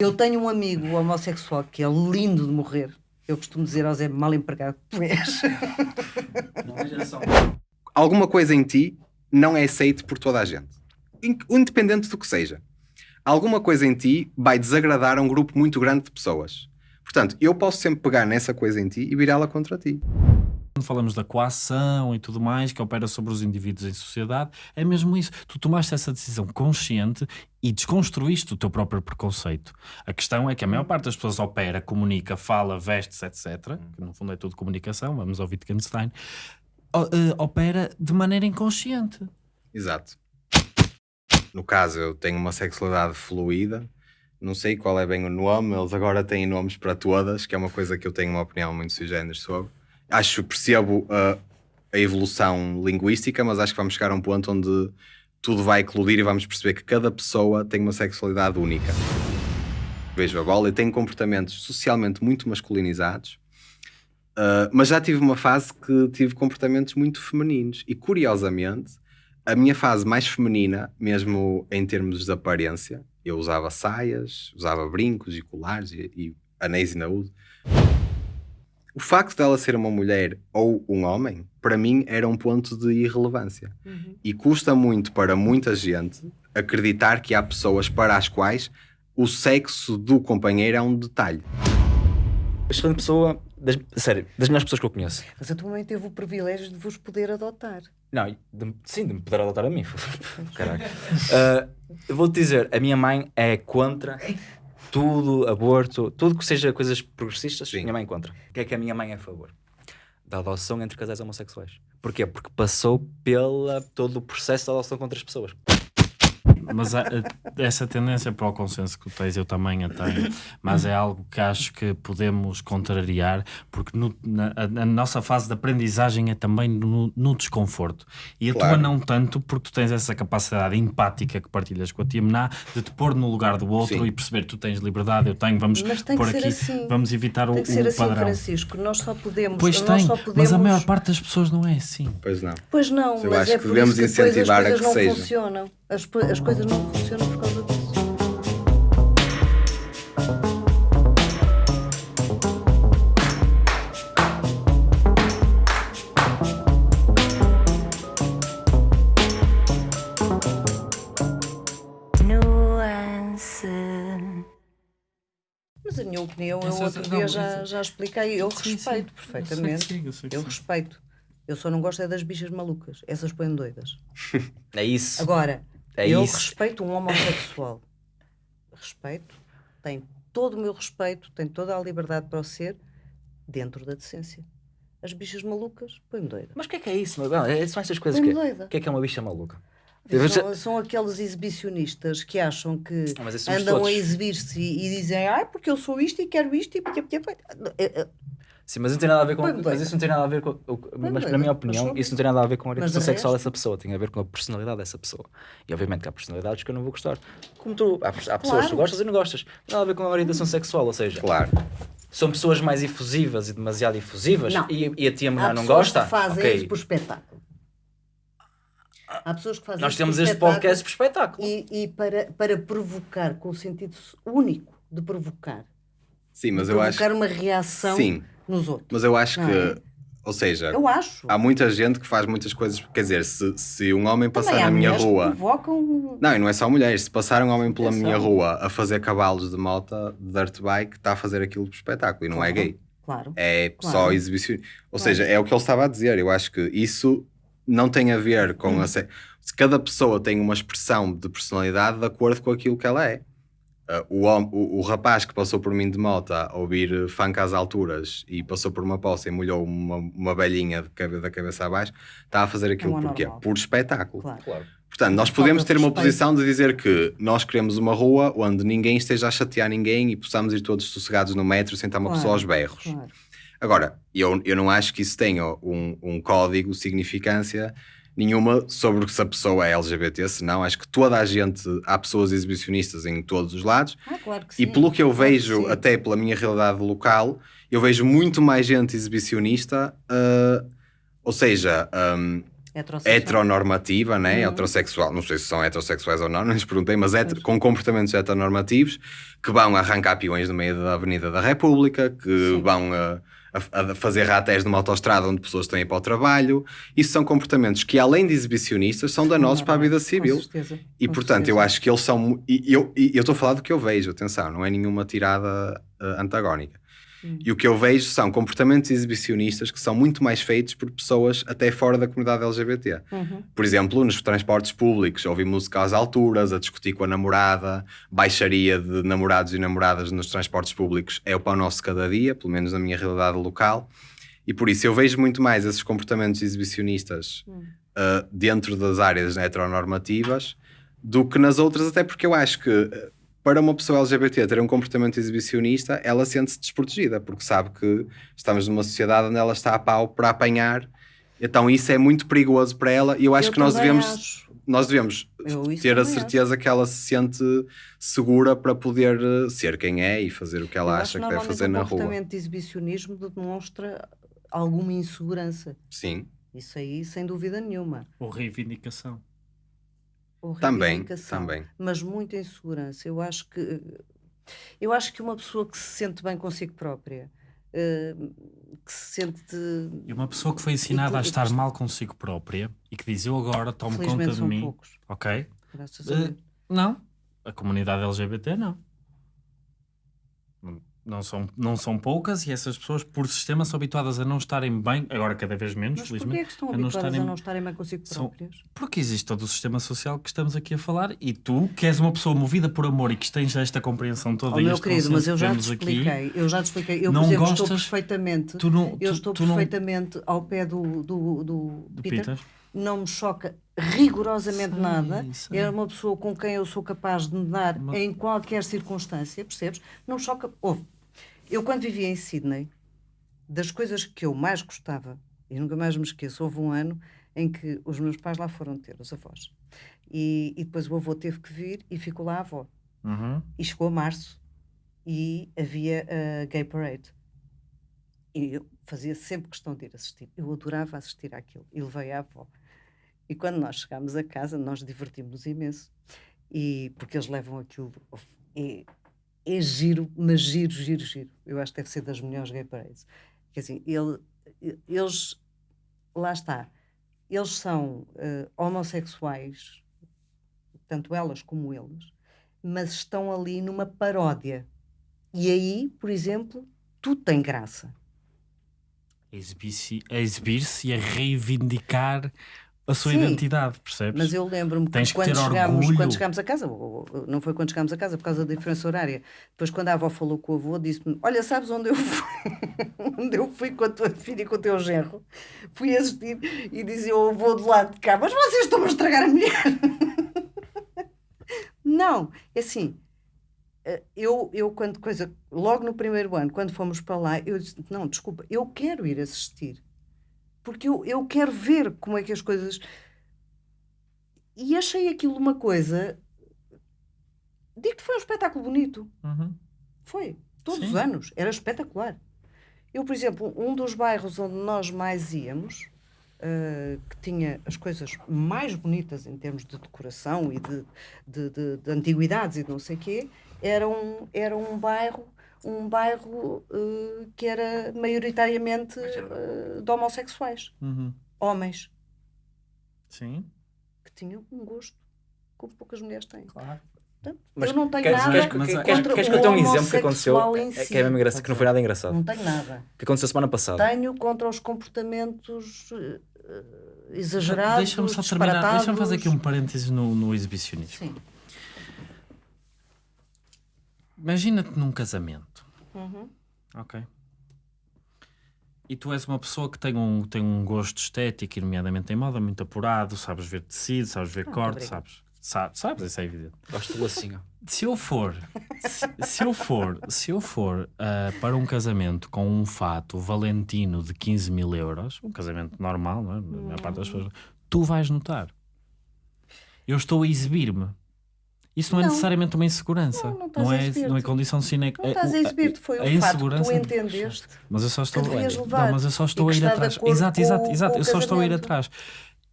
Eu tenho um amigo homossexual que é lindo de morrer. Eu costumo dizer ao Zé, mal empregado tu és. Alguma coisa em ti não é aceito por toda a gente. In- Independente do que seja. Alguma coisa em ti vai desagradar a um grupo muito grande de pessoas. Portanto, eu posso sempre pegar nessa coisa em ti e virá-la contra ti. Quando falamos da coação e tudo mais, que opera sobre os indivíduos em sociedade, é mesmo isso. Tu tomaste essa decisão consciente e desconstruíste o teu próprio preconceito. A questão é que a maior parte das pessoas opera, comunica, fala, veste-se, etc. Que no fundo é tudo comunicação, vamos ao Wittgenstein. eh, opera de maneira inconsciente. Exato. No caso, eu tenho uma sexualidade fluida. Não sei qual é bem o nome, eles agora têm nomes para todas, que é uma coisa que eu tenho uma opinião muito sui sobre. Acho, percebo a, a evolução linguística, mas acho que vamos chegar a um ponto onde tudo vai eclodir e vamos perceber que cada pessoa tem uma sexualidade única. Vejo a bola e tenho comportamentos socialmente muito masculinizados, Uh, mas já tive uma fase que tive comportamentos muito femininos e curiosamente a minha fase mais feminina, mesmo em termos de aparência, eu usava saias, usava brincos e colares e, e anéis e naúde. O facto dela ser uma mulher ou um homem, para mim era um ponto de irrelevância. E custa muito para muita gente acreditar que há pessoas para as quais o sexo do companheiro é um detalhe. Excelente pessoa, das, sério, das melhores pessoas que eu conheço. Mas a tua mãe teve o privilégio de vos poder adotar. Não, de- sim, de me poder adotar a mim. Ah, eu vou-te dizer, a minha mãe é contra tudo, aborto, tudo que seja coisas progressistas, Sim. minha mãe contra. O que é que a minha mãe é a favor? Da adoção entre casais homossexuais. Porquê? Porque passou pela todo o processo da adoção contra as pessoas. Mas a- a- essa tendência para o consenso que tu tens, eu também a tenho, mas é algo que acho que podemos contrariar, porque no- na, a, a nossa fase de aprendizagem é também no, no desconforto. E a Claro. tua não tanto, porque tu tens essa capacidade empática que partilhas com a tia Mená, de te pôr no lugar do outro Sim. e perceber tu tens liberdade, eu tenho, vamos pôr ser aqui, assim. vamos evitar o, Tem que ser o assim, padrão. Francisco. Nós só podemos. Pois nós tem, só podemos... mas a maior parte das pessoas não é assim. Pois não. Pois não, Eu mas acho é que por devemos isso que depois incentivar a que seja. funcionam. As, as coisas não funcionam por causa disso. Nuance. Mas a minha opinião, eu Essa- outro não, dia já, já expliquei. Eu Sim, sim. respeito Eu perfeitamente. sei que sim, eu sei que Eu sim. respeito. Eu só não gosto é das bichas malucas. Essas põem doidas. É isso. Agora, É eu isso. respeito um homossexual. respeito. Tem todo o meu respeito, tem toda a liberdade para o ser, dentro da decência. As bichas malucas, põe-me doida. Mas o que é que é isso? meu? É, são estas coisas que doida. O que é que é uma bicha maluca? São, são aqueles exibicionistas que acham que Ah, andam a todos. exibir-se e, e dizem ah, porque eu sou isto e quero isto e porque, porque, porque. Sim, mas não tem nada a ver com. Mas isso não tem nada a ver com. Mas, na minha opinião, isso não tem nada a ver com a orientação sexual resto- dessa pessoa. Tem a ver com a personalidade dessa pessoa. E obviamente que há personalidades que eu não vou gostar. Como tu. Há, há pessoas que Claro. tu gostas e não gostas. Não tem nada a ver com a orientação sexual. Ou seja, Claro. são pessoas mais efusivas e demasiado efusivas. Não. E, e a tia Mená não pessoas gosta. que fazem ok. isso por espetáculo. Há pessoas que fazem Nós temos este podcast por espetáculo. E, e para, para provocar, com o sentido único de provocar. Sim, mas de eu acho. provocar uma reação Sim, nos outros. mas eu acho que. é? Ou seja, Eu acho. há muita gente que faz muitas coisas. Quer dizer, se, se um homem passar Também na minha rua. provocam. Não, e não é só mulheres. Se passar um homem pela Atenção. minha rua a fazer cavalos de moto, de dirt bike, está a fazer aquilo por espetáculo e não é Claro. gay. Claro. É Claro. só exibição. Ou Claro. seja, é o que ele estava a dizer. Eu acho que isso não tem a ver com Hum. a. Se cada pessoa tem uma expressão de personalidade de acordo com aquilo que ela é. Ah, o, o, o rapaz que passou por mim de moto a ouvir funk às alturas e passou por uma poça e molhou uma, uma velhinha de cabe- da cabeça abaixo, está a fazer aquilo porquê? anormal. Por espetáculo. Claro. Claro. Portanto, nós podemos de ter uma posição de dizer que nós queremos uma rua onde ninguém esteja a chatear ninguém e possamos ir todos sossegados no metro sem estar uma Claro, pessoa aos berros. Claro. Agora, eu, eu não acho que isso tenha um, um código, significância nenhuma sobre se a pessoa é LGBT, senão acho que toda a gente, há pessoas exibicionistas em todos os lados, Ah, claro que e sim, pelo que eu claro que vejo, sim. até pela minha realidade local, eu vejo muito mais gente exibicionista, ah, ou seja, Heterossexual. heteronormativa, né? heterossexual, não sei se são heterossexuais ou não, não lhes perguntei, mas heter- com comportamentos heteronormativos que vão arrancar peões no meio da Avenida da República, que Sim. vão a, a- a fazer ratés numa autostrada onde pessoas ir para o trabalho. Isso são comportamentos que, além de exibicionistas, são danosos para a vida civil. Com certeza. E com portanto, eu certeza. acho que eles são. E eu eu estou a falar do que eu vejo, atenção, não é nenhuma tirada eh, antagónica. Hum. E o que eu vejo são comportamentos exibicionistas que são muito mais feitos por pessoas até fora da comunidade LGBT. Uhum. Por exemplo, nos transportes públicos, ouvir música às alturas, a discutir com a namorada, baixaria de namorados e namoradas nos transportes públicos é o pão nosso cada dia, pelo menos na minha realidade local. E por isso eu vejo muito mais esses comportamentos exibicionistas Hum. uh, dentro das áreas heteronormativas do que nas outras, até porque eu acho que uh, para uma pessoa LGBT ter um comportamento exibicionista, ela sente-se desprotegida, porque sabe que estamos numa sociedade onde ela está a pau para apanhar. Então isso é muito perigoso para ela e eu acho Eu que nós devemos, acho. nós devemos ter a também acho. certeza que ela se sente segura para poder uh, ser quem é e fazer o que ela Eu acha que deve fazer o na rua. comportamento de exibicionismo demonstra alguma insegurança. Sim, Isso aí, sem dúvida nenhuma. Ou reivindicação. Ou também, reivindicação. também. Mas muita insegurança. Eu acho que eu acho que uma pessoa que se sente bem consigo própria, eh, que se sente E uma pessoa que foi ensinada a estar mal consigo própria e que diz eu agora tomo conta de são mim. poucos. Ok? Graças a Eh, Deus. não. A comunidade LGBT não. Não- Não são, não são poucas e essas pessoas, por sistema, são habituadas a não estarem bem, agora cada vez menos, Mas porquê felizmente. é que estão a não habituadas estarem- a não estarem bem consigo são- próprias? Porque existe todo o sistema social que estamos aqui a falar e tu, que és uma pessoa movida por amor e que tens esta compreensão toda Oh, e meu querido, mas eu já te temos aqui, expliquei. Eu já te expliquei. Eu, Não por exemplo, estou gostas- perfeitamente. tu não, eu tu- estou tu não- perfeitamente ao pé do, do, do, do Peter. Peter. Não me choca rigorosamente Sei, nada. sei. É uma pessoa com quem eu sou capaz de nadar Mas- em qualquer circunstância, percebes? Não me choca. Ouve, eu quando vivia em Sydney, das coisas que eu mais gostava, e nunca mais me esqueço, houve um ano em que os meus pais lá foram ter, os avós. E, e depois o avô teve que vir e ficou lá a avó. Uhum. E chegou a março e havia a Gay Parade. E eu fazia sempre questão de ir assistir. Eu adorava assistir àquilo. E levei a avó. E quando nós chegámos a casa, nós divertimos-nos imenso. E, porque eles levam aquilo. É, é giro, mas giro, giro, giro. Eu acho que deve ser das melhores Gay Parades. Quer assim, ele, eles. Lá está. Eles são eh, homossexuais, tanto elas como eles, mas estão ali numa paródia. E aí, por exemplo, tudo tem graça. A, exibir-se e a reivindicar a sua Sim, identidade, percebes? Mas eu lembro-me que quando chegámos, quando chegámos a casa, não foi quando chegámos a casa por causa da diferença horária, depois quando a avó falou com o avô, disse-me: Olha, sabes onde eu fui? onde eu fui com a tua filha e com o teu genro? Fui assistir e dizia ao avô do lado de cá: Mas vocês estão a estragar a mulher. não, é assim. eh, Eu, eu, quando coisa, logo no primeiro ano, quando fomos para lá, eu disse: Não, desculpa, eu quero ir assistir. Porque eu, eu quero ver como é que as coisas. E achei aquilo uma coisa. Digo que foi um espetáculo bonito. Uhum. Foi. Todos Sim. os anos. Era espetacular. Eu, por exemplo, um dos bairros onde nós mais íamos, eh, que tinha as coisas mais bonitas em termos de decoração e de, de, de- de antiguidades e de não sei o quê, era um, era um bairro, um bairro eh, que era maioritariamente eh, de homossexuais. Uhum. Homens Sim, que tinham um gosto como poucas mulheres têm. claro. Portanto, Mas eu não tenho queres, nada queres, mas queres, queres, contra queres o que eu tenha um exemplo que aconteceu em é, si. que é mesmo engraçado, que não foi nada engraçado. Não tenho nada. Que aconteceu semana passada. Tenho contra os comportamentos eh, exagerados. Deixa-me só terminar, deixa-me fazer aqui um parênteses no, no exibicionismo. Sim. Imagina-te num casamento, Uhum. ok? E tu és uma pessoa que tem um, tem um gosto estético, nomeadamente em moda, muito apurado, sabes ver tecido, sabes ver Ah, corte, sabes, sabes, sabes, isso é evidente. Gosto do lacinho. Se eu for, se, se eu for, se eu for ah, para um casamento com um fato valentino de 15 mil euros, um casamento normal, não é? A maior parte das pessoas, tu vais notar. Eu estou a exibir-me. Isso não, é Não. necessariamente uma insegurança. Não, não estás Não é, não é condição sine Não estás a exibir-te, foi a o fato que tu entendeste. Mas eu só estou, devias não, levar mas eu só estou a ir atrás. Exato, exato, exato. Eu só estou a ir atrás.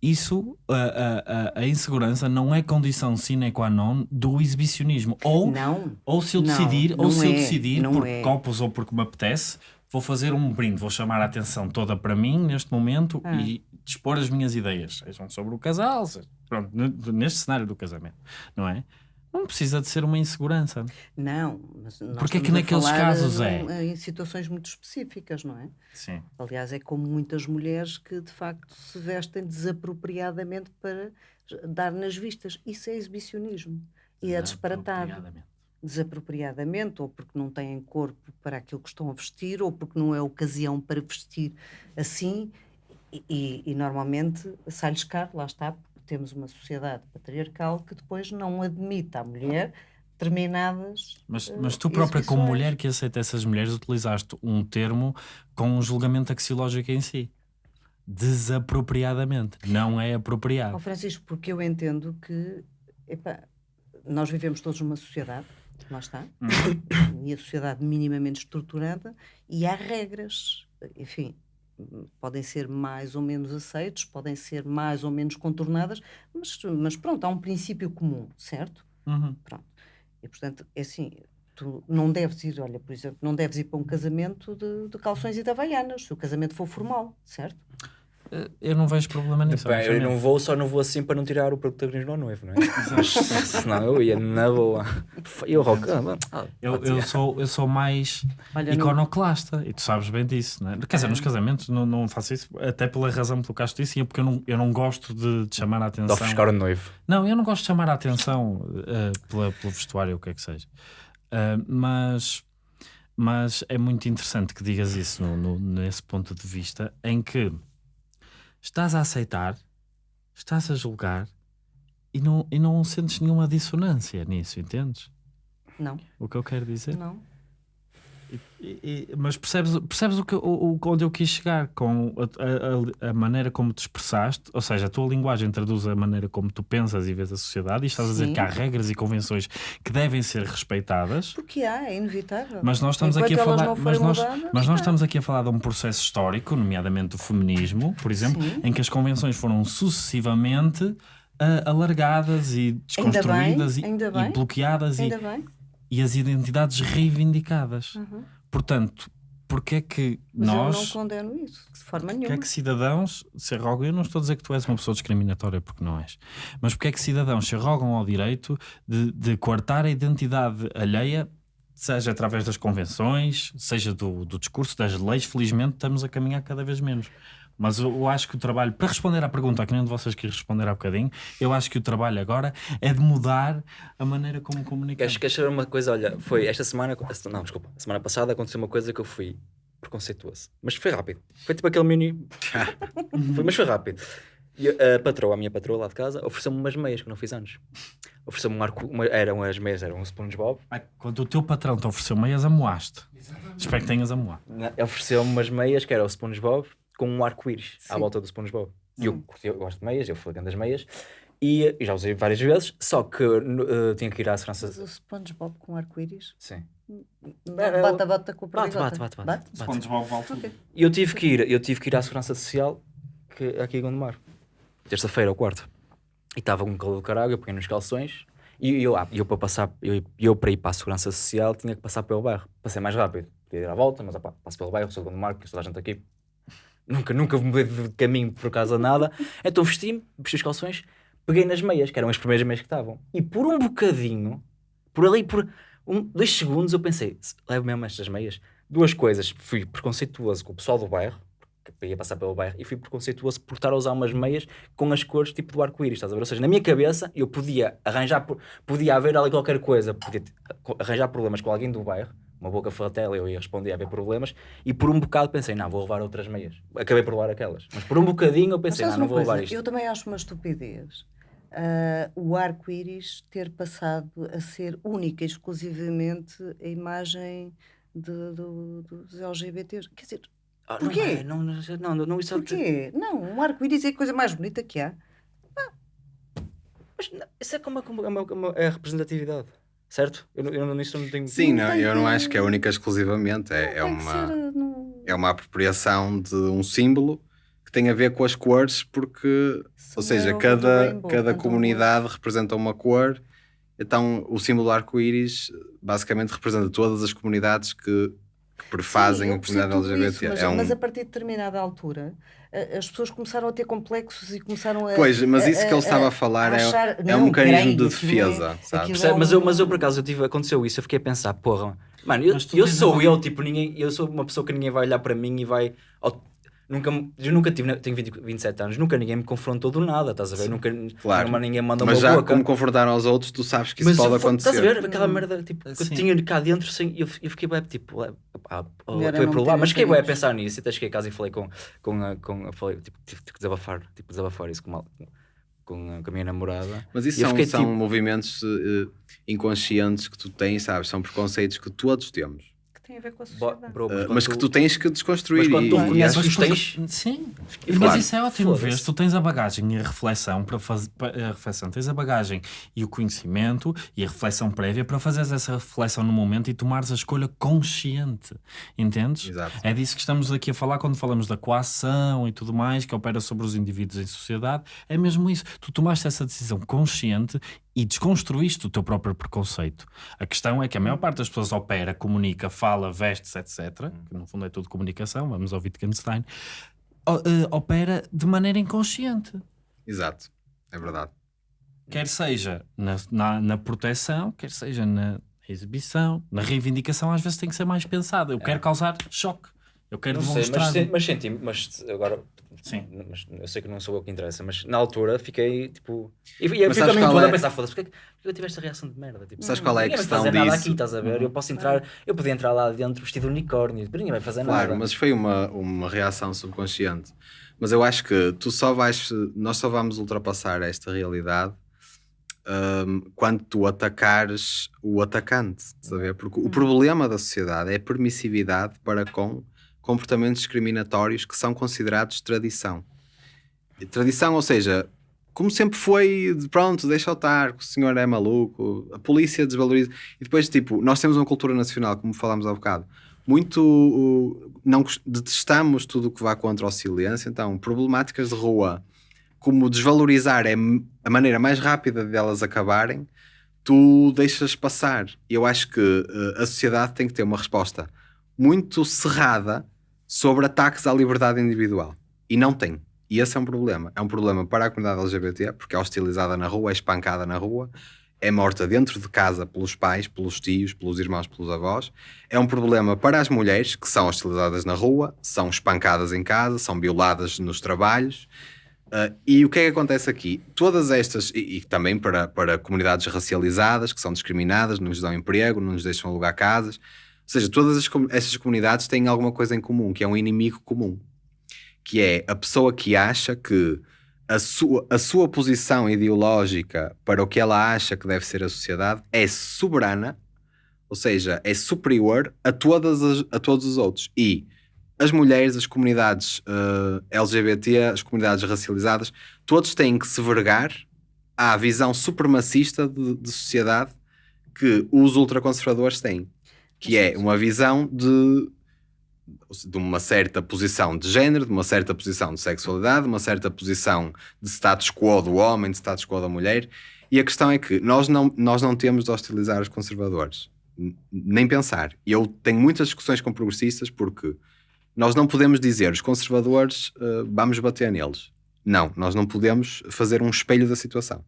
isso, a, a, a- a insegurança não é condição sine qua non do exibicionismo. Ou, Não. ou se eu Não, decidir, ou se eu é, decidir por é. copos ou porque me apetece, vou fazer um brinde, vou chamar a atenção toda para mim neste momento Ah. e dispor as minhas ideias, sejam sobre o casal, seja- pronto, neste cenário do casamento, não é? Não precisa de ser uma insegurança. Não, mas nós Porque é que naqueles casos é? Em situações muito específicas, não é? Sim. Aliás, é como muitas mulheres que de facto se vestem desapropriadamente para dar nas vistas. Isso é exibicionismo. E é disparatado. Desapropriadamente, ou porque não têm corpo para aquilo que estão a vestir, ou porque não é ocasião para vestir assim. E, e- e normalmente sai-lhes caro, lá está, temos uma sociedade patriarcal que depois não admite à mulher determinadas. Mas, eh, mas tu própria, como mulher que aceita essas mulheres, utilizaste um termo com um julgamento axiológico em si. Desapropriadamente. Não é apropriado. Francisco, porque eu entendo que epá, nós vivemos todos numa sociedade, lá está, Hum. e a sociedade minimamente estruturada, e há regras, enfim, podem ser mais ou menos aceitos, podem ser mais ou menos contornadas, mas, mas pronto, há um princípio comum, certo? Uhum. Pronto. E portanto, é assim, tu não deves ir, olha, por exemplo, não deves ir para um casamento de, de calções e de havaianas, se o casamento for formal, certo? Eh, Eu não vejo problema nisso. Bem, eu não vou, só não vou assim para não tirar o protagonismo ao noivo, não é? Mas, senão eu ia na boa. Eu, rock. ah, mano, ah, Eu, eu, sou, eu sou mais Olha, não- iconoclasta e tu sabes bem disso, não é? Quer dizer, nos casamentos não, não faço isso, até pela razão que tocaste isso, e é porque eu não, eu não gosto de, de chamar a De atenção. ofuscar o noivo. Não, eu não gosto de chamar a atenção eh, pela, pelo vestuário, o que é que seja. Ah, mas, mas é muito interessante que digas isso no, no- nesse ponto de vista em que estás a aceitar, estás a julgar e não, e não sentes nenhuma dissonância nisso, entendes? Não, O que eu quero dizer? não. E- e- mas percebes, percebes o que, o, onde eu quis chegar com a, a- a maneira como te expressaste? Ou seja, a tua linguagem traduz a maneira como tu pensas e vês a sociedade e estás a dizer Sim. que há regras e convenções que devem ser respeitadas. Porque há, é inevitável. Mas nós estamos Enquanto aqui a falar, mas nós, mudadas, mas nós estamos aqui a falar de um processo histórico, nomeadamente do feminismo, por exemplo, Sim. em que as convenções foram sucessivamente ah, alargadas e Ainda desconstruídas bem, e, ainda e bloqueadas e, Ainda bem. E as identidades reivindicadas. Uhum. Portanto, porque é que Mas eu não nós, condeno isso, de forma porque nenhuma. é que cidadãos se arrogam, eu não estou a dizer que tu és uma pessoa discriminatória porque não és, mas porque é que cidadãos se arrogam ao direito de, de coartar a identidade alheia, seja através das convenções, seja do, do discurso, das leis, felizmente estamos a caminhar cada vez menos. Mas eu, eu acho que o trabalho, para responder à pergunta, que nem de vocês quis responder há bocadinho, eu acho que o trabalho agora é de mudar a maneira como comunicamos. Queres, queres saber uma coisa? Olha, foi esta semana. Não, desculpa. A semana passada aconteceu uma coisa que eu fui preconceituoso. Mas foi rápido. Foi tipo aquele mini. foi, mas foi rápido. E a patroa, a minha patroa lá de casa, ofereceu-me umas meias que eu não fiz anos. Ofereceu-me um arco. Uma, eram as meias, eram um SpongeBob. Ai, Quando o teu patrão te ofereceu meias, amoaste. Espero que tenhas amoado. Na- Ofereceu-me umas meias que era o SpongeBob com um arco-íris à volta do SpongeBob. E eu, Hum. eu gosto de meias, eu fui das meias. E, e já usei várias vezes, só que eh, tinha que ir à segurança. Mas o SpongeBob com arco-íris? Sim. Bate, bate, bate com o Bate, perdigota. bate, bate, bate. SpongeBob volta. E eu tive que ir, eu tive que ir à segurança social que, aqui em Gondomar. Terça-feira ou quarta. E estava com um calor do caralho, eu peguei nos calções. E eu, ah, eu para passar, eu, eu para ir para a segurança social tinha que passar pelo bairro. Passei mais rápido. Podia ir à volta, mas opá, passo pelo bairro, sou de Gondomar, porque toda a gente aqui. Nunca, nunca mudei de caminho por causa de nada. Então vesti-me, vesti os calções, peguei nas meias, que eram as primeiras meias que estavam. E por um bocadinho, por ali, por um, dois segundos, eu pensei, "Se- levo mesmo estas meias. Duas coisas, fui preconceituoso com o pessoal do bairro, que ia passar pelo bairro, e fui preconceituoso por estar a usar umas meias com as cores tipo do arco-íris, estás a ver? Ou seja, na minha cabeça eu podia arranjar, podia haver ali qualquer coisa, podia arranjar problemas com alguém do bairro, uma boca fratela, eu ia responder a haver problemas, e por um bocado pensei, não, vou levar outras meias. Acabei por levar aquelas. Mas por um bocadinho eu pensei, não, não vou levar coisa? isto. Eu também acho uma estupidez ah, o arco-íris ter passado a ser única e exclusivamente a imagem de- do- dos LGBTs. Quer dizer, Ah, porquê? Não, não, não, não, não, isso é- porquê? Não, um arco-íris é a coisa mais bonita que há. Mas não, isso é como, como, como- como é a representatividade, certo? Eu, não- eu não- nisso não tenho... Sim, Não eu não acho que é única exclusivamente. É, é uma, não- é uma apropriação de um símbolo que tem a ver com as cores, porque, ou seja, the cada, rainbow, cada comunidade representa uma cor. Então, o símbolo do arco-íris basicamente representa todas as comunidades que, que prefazem Sim, a comunidade LGBT. isso, mas, é um... mas a partir de determinada altura as pessoas começaram a ter complexos e começaram a. Pois, mas isso que ele a- estava a a falar é, achar, é "Não, um mecanismo de é- defesa, sabe? Percebe? Mas eu, mas eu por acaso eu tive, aconteceu isso, eu fiquei a pensar, porra, mano, eu, eu sou eu, tipo, ninguém, eu sou uma pessoa que ninguém vai olhar para mim e vai. Nunca, me- eu nunca tive, tenho 20, 27 anos, nunca ninguém me confrontou do nada, estás a ver? Nunca Claro. nunca ninguém manda Mas uma já boca. como confrontaram aos outros, tu sabes que isso Mas pode eu- acontecer. Estás a ver? Aquela merda tipo, que eu Sim. tinha cá dentro, sem, eu, eu fiquei bem tipo, oh, é é não por lá, mas fiquei bem a pensar nisso. E até cheguei a casa e falei com, com, a- com, a- falei, tipo, tive que desabafar, tipo, desabafar isso com, uma- com, a, com a minha namorada. Mas isso são, fiquei, são tipo- movimentos eh, inconscientes que tu tens, sabes? São preconceitos que todos temos. Tem a ver com a sociedade. bro, Eh, quando mas que tu tens que desconstruir. Mas quando e, tu e conheces os tens, Sim, E mas claro. isso é ótimo ver. Tu tens a bagagem e a reflexão para fazer a reflexão, tens a bagagem e o conhecimento e a reflexão prévia para fazeres essa reflexão no momento e tomares a escolha consciente. Entendes? Exato. É disso que estamos aqui a falar quando falamos da coação e tudo mais, que opera sobre os indivíduos em sociedade. É mesmo isso. Tu tomaste essa decisão consciente e desconstruíste o teu próprio preconceito. A questão é que a maior parte das pessoas opera, comunica, fala, veste-se, etc. Que no fundo é tudo comunicação, vamos ao Wittgenstein. eh, opera de maneira inconsciente. Exato. É verdade. Quer seja na, na, na proteção, quer seja na exibição, na reivindicação, às vezes tem que ser mais pensado. Eu quero causar choque. Eu quero Não sei, demonstrar. mas, se- mas senti, mas agora, Sim. mas eu sei que não sou eu que interessa, mas na altura fiquei tipo. E, e eu sabes também todo é? a pensar, foda-se, porque que porque eu tive esta reação de merda? Tipo, Sabes qual é a questão fazer nada disso? aqui, estás a ver? Eu posso entrar, eu podia entrar lá dentro vestido de unicórnio, ninguém vai fazer Claro, nada. mas foi uma, uma reação subconsciente. Mas eu acho que tu só vais, nós só vamos ultrapassar esta realidade hum, quando tu atacares o atacante, estás a ver? Porque o problema da sociedade é a permissividade para com comportamentos discriminatórios que são considerados tradição. Tradição, ou seja, como sempre foi, de pronto, deixa eu estar, o senhor é maluco, a polícia desvaloriza. E depois, tipo, nós temos uma cultura nacional, como falámos há bocado, muito. Não, detestamos tudo o que vá contra o silêncio, então, problemáticas de rua, como desvalorizar é a maneira mais rápida de elas acabarem, tu deixas passar. E eu acho que uh, a sociedade tem que ter uma resposta muito cerrada sobre ataques à liberdade individual. E não tem. E esse é um problema. É um problema para a comunidade LGBT, porque é hostilizada na rua, é espancada na rua, é morta dentro de casa pelos pais, pelos tios, pelos irmãos, pelos avós. É um problema para as mulheres, que são hostilizadas na rua, são espancadas em casa, são violadas nos trabalhos. Uh, e o que é que acontece aqui? Todas estas, e, e também para, para comunidades racializadas, que são discriminadas, não nos dão emprego, não nos deixam alugar casas. Ou seja, todas as comunidades têm alguma coisa em comum, que é um inimigo comum. Que é a pessoa que acha que a sua, a sua posição ideológica para o que ela acha que deve ser a sociedade é soberana, ou seja, é superior a, todas as- a todos os outros. E as mulheres, as comunidades eh, LGBT, as comunidades racializadas, todos têm que se vergar à visão supremacista de, de sociedade que os ultraconservadores têm, que é uma visão de, de uma certa posição de género, de uma certa posição de sexualidade, de uma certa posição de status quo do homem, de status quo da mulher. E a questão é que nós não, nós não temos de hostilizar os conservadores, nem pensar. Eu tenho muitas discussões com progressistas porque nós não podemos dizer os conservadores eh, vamos bater neles. Não, nós não podemos fazer um espelho da situação.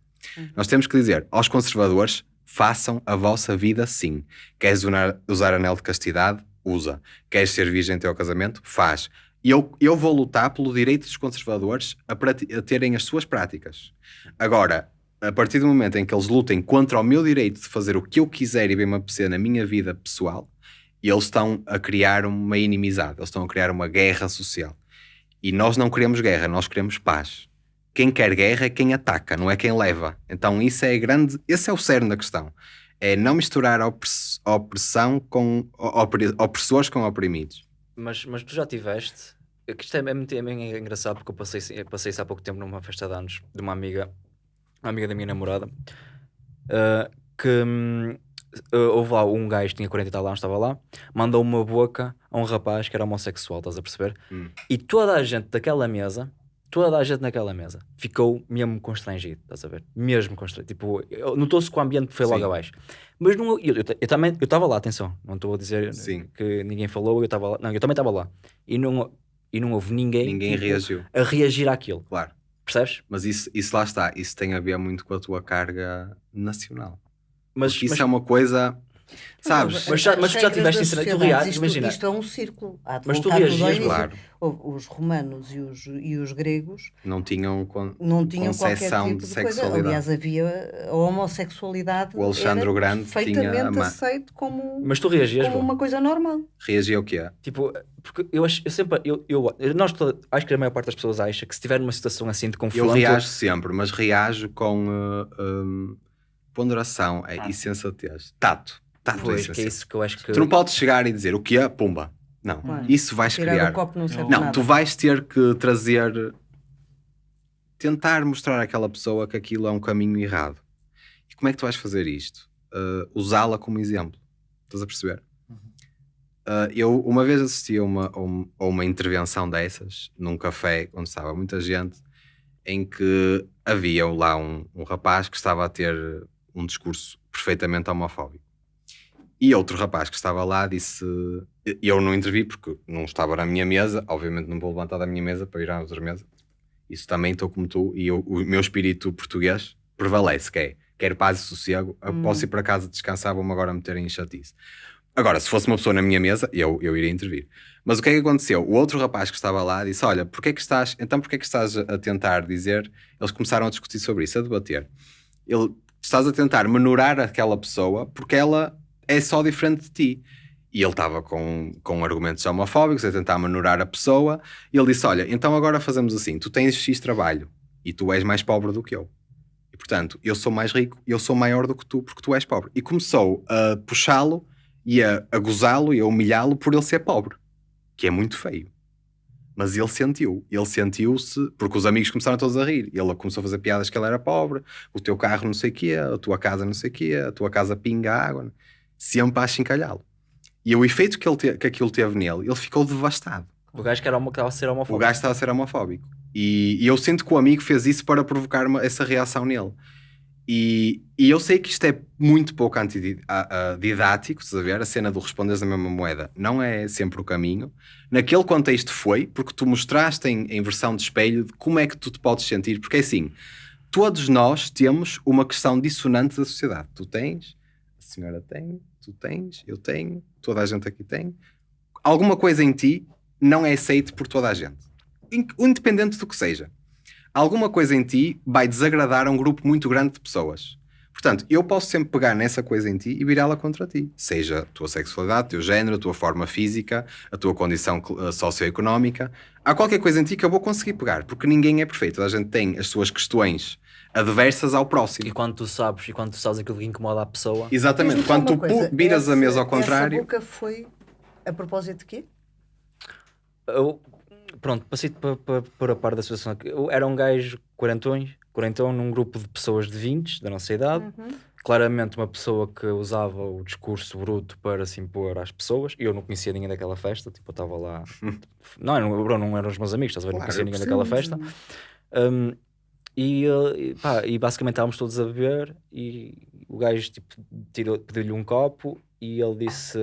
Nós temos que dizer aos conservadores: façam a vossa vida sim. Queres usar, anel de castidade? Usa. Queres ser virgem até ao casamento? Faz. E eu, eu vou lutar pelo direito dos conservadores a, a terem as suas práticas. Agora, a partir do momento em que eles lutem contra o meu direito de fazer o que eu quiser e bem me apetecer na minha vida pessoal, eles estão a criar uma inimizade, eles estão a criar uma guerra social. E nós não queremos guerra, nós queremos paz. Quem quer guerra é quem ataca, não é quem leva. Então isso é grande, esse é o cerne da questão. É não misturar opressão com opre- opressores com oprimidos. Mas, mas tu já tiveste. é que Isto é, é, é engraçado porque eu passei, eu passei isso há pouco tempo numa festa de anos de uma amiga, uma amiga da minha namorada, ah, que uh, houve lá um gajo que tinha 40 e tal anos, estava lá, mandou uma boca a um rapaz que era homossexual, estás a perceber? Hum. E toda a gente daquela mesa, toda a gente naquela mesa, ficou mesmo constrangido, estás a ver? Mesmo constrangido. Tipo, eu- notou-se que o ambiente foi logo Sim. abaixo. Mas não, eu, eu, eu também, eu estava lá, atenção, não estou a dizer Sim. que ninguém falou, eu estava lá, não, eu também estava lá. E não, e não houve ninguém, Ninguém tipo, reagiu, a reagir àquilo, claro. percebes? Mas isso, isso lá está, isso tem a ver muito com a tua carga nacional. Mas, Porque isso mas- é uma coisa, sabes? Mas já- as mas tu já tiveste isso, tu reages, isto, imagina. Isto é um círculo. Há de Mas tu reagias, claro. O- Os romanos e os, e os gregos Não tinham con- não tinham qualquer Concepção tipo de de, coisa. sexualidade. Aliás, havia a homossexualidade. O Alexandre o Grande tinha perfeitamente aceito como, mas tu reagias, como bom. uma coisa normal. reagia ao que é. Tipo, porque eu acho, eu sempre, eu, eu, nós acho que a maior parte das pessoas acha que se tiver numa situação assim de Eu confronto, reajo sempre, mas reajo com uh, um, ponderação é, Ah. e sensatez. Tato. Pois, que é isso que eu acho que Tu não podes chegar e dizer o que é, pumba. Não, Claro. isso vais criar. copo não serve Não, nada. tu vais ter que trazer, tentar mostrar àquela pessoa que aquilo é um caminho errado. E como é que tu vais fazer isto? Uh, Usá-la como exemplo. Estás a perceber? Uh, eu uma vez assisti a uma, a um- a uma intervenção dessas, num café onde estava muita gente, em que havia lá um, um rapaz que estava a ter um discurso perfeitamente homofóbico. E outro rapaz que estava lá disse: Eu não intervi porque não estava na minha mesa, obviamente não vou levantar da minha mesa para ir à outra mesa. Isso também estou como tu, e eu- o meu espírito português prevalece, que é quero paz e sossego, Hum. posso ir para casa descansar, vou-me agora meter em chatice. Agora, se fosse uma pessoa na minha mesa, eu, eu iria intervir. Mas o que é que aconteceu? O outro rapaz que estava lá disse: Olha, porquê é que estás, então porquê é que estás a tentar dizer? Eles começaram a discutir sobre isso, a debater. Ele, estás a tentar menorar aquela pessoa porque ela é só diferente de ti. E ele estava com, com argumentos homofóbicos, a tentar menorar a pessoa. E ele disse: Olha, então agora fazemos assim: tu tens X trabalho e tu és mais pobre do que eu. E portanto, eu sou mais rico, eu sou maior do que tu porque tu és pobre. E começou a puxá-lo e a, a gozá-lo e a humilhá-lo por ele ser pobre, que é muito feio. Mas ele sentiu, ele sentiu-se, porque os amigos começaram todos a rir. Ele começou a fazer piadas que ele era pobre, o teu carro não sei o quê, a tua casa não sei o quê, a tua casa pinga água, sempre a achincalhá-lo. E o efeito que, ele te- que aquilo teve nele, ele ficou devastado. o gajo que era homo- estava a ser O homofóbico. gajo estava a ser homofóbico. E, e eu sinto que o amigo fez isso para provocar uma- essa reação nele. E, e eu sei que isto é muito pouco antididático, estás a ver? A cena do responderes da mesma moeda não é sempre o caminho. Naquele contexto foi, porque tu mostraste em, em versão de espelho de como é que tu te podes sentir. Porque é assim, todos nós temos uma questão dissonante da sociedade. Tu tens, senhora tem, tu tens, eu tenho, toda a gente aqui tem. Alguma coisa em ti não é aceito por toda a gente. In- Independente do que seja. Alguma coisa em ti vai desagradar a um grupo muito grande de pessoas. Portanto, eu posso sempre pegar nessa coisa em ti e virá-la contra ti. Seja a tua sexualidade, o teu género, a tua forma física, a tua condição eh, socioeconómica. Há qualquer coisa em ti que eu vou conseguir pegar, porque ninguém é perfeito. Toda a gente tem as suas questões adversas ao próximo. E quando tu sabes, e quando tu sabes aquilo que incomoda a pessoa, Exatamente. Quando tu coisa, viras a essa- mesa ao contrário, Essa boca foi a propósito de quê? eu, pronto, passei para pa, por a par da situação. Eu era um gajo quarentões, quarentão num grupo de pessoas de 20 da nossa idade, Uhum. claramente uma pessoa que usava o discurso bruto para se impor às pessoas. E eu não conhecia ninguém daquela festa, tipo, eu estava lá. não, não, Bruno, não eram os meus amigos, estás a ver? Não Claro, conhecia eu ninguém daquela festa. Um, e, uh, e, pá, e basicamente estávamos todos a beber e o gajo tipo, tirou- pediu-lhe um copo e ele disse: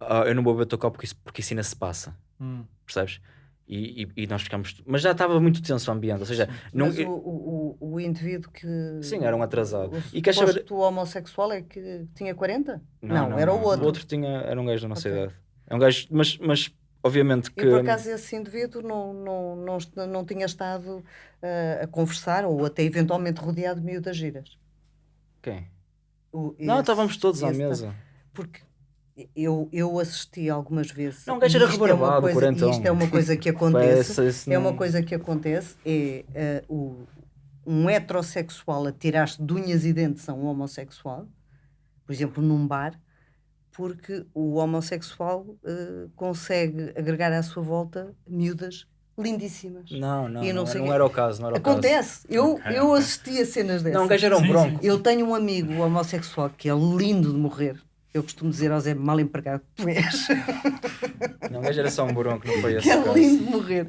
"Ah, Eu não vou beber o teu copo porque isso, porque isso ainda se passa, Hum. percebes? E, e, e nós ficámos. Mas já estava muito tenso o ambiente, ou seja, não, Mas o, o, o, o indivíduo que. Sim, era um atrasado. O E saber- suposto homossexual é que tinha 40? Não, era o outro. O outro tinha, era um gajo da nossa Ok. idade. É um gajo, mas, mas obviamente que. E por acaso esse indivíduo não, não, não, não tinha estado ah, a conversar ou até eventualmente rodeado de miúdas giras. Quem? O- Não, esse- estávamos todos à esse tá- mesa. Porque eu, eu assisti algumas vezes. Não, gajo era isto é uma rebarbado, coisa- quarentão. Isto é uma coisa que acontece. É uma coisa que acontece, é eh, o, um heterossexual a tirar-se de unhas e dentes a um homossexual, por exemplo, num bar, porque o homossexual eh, consegue agregar à sua volta miúdas lindíssimas. Não, não, não não, sei não era o caso, não era o caso. Acontece. Eu, Ok, eu assisti a cenas dessas. Não, o gajo era um bronco. Eu tenho um amigo homossexual que é lindo de morrer. Eu costumo dizer ao Zé, mal empregado que tu és. Não, gajo era só um bronco, não foi esse que é lindo de morrer.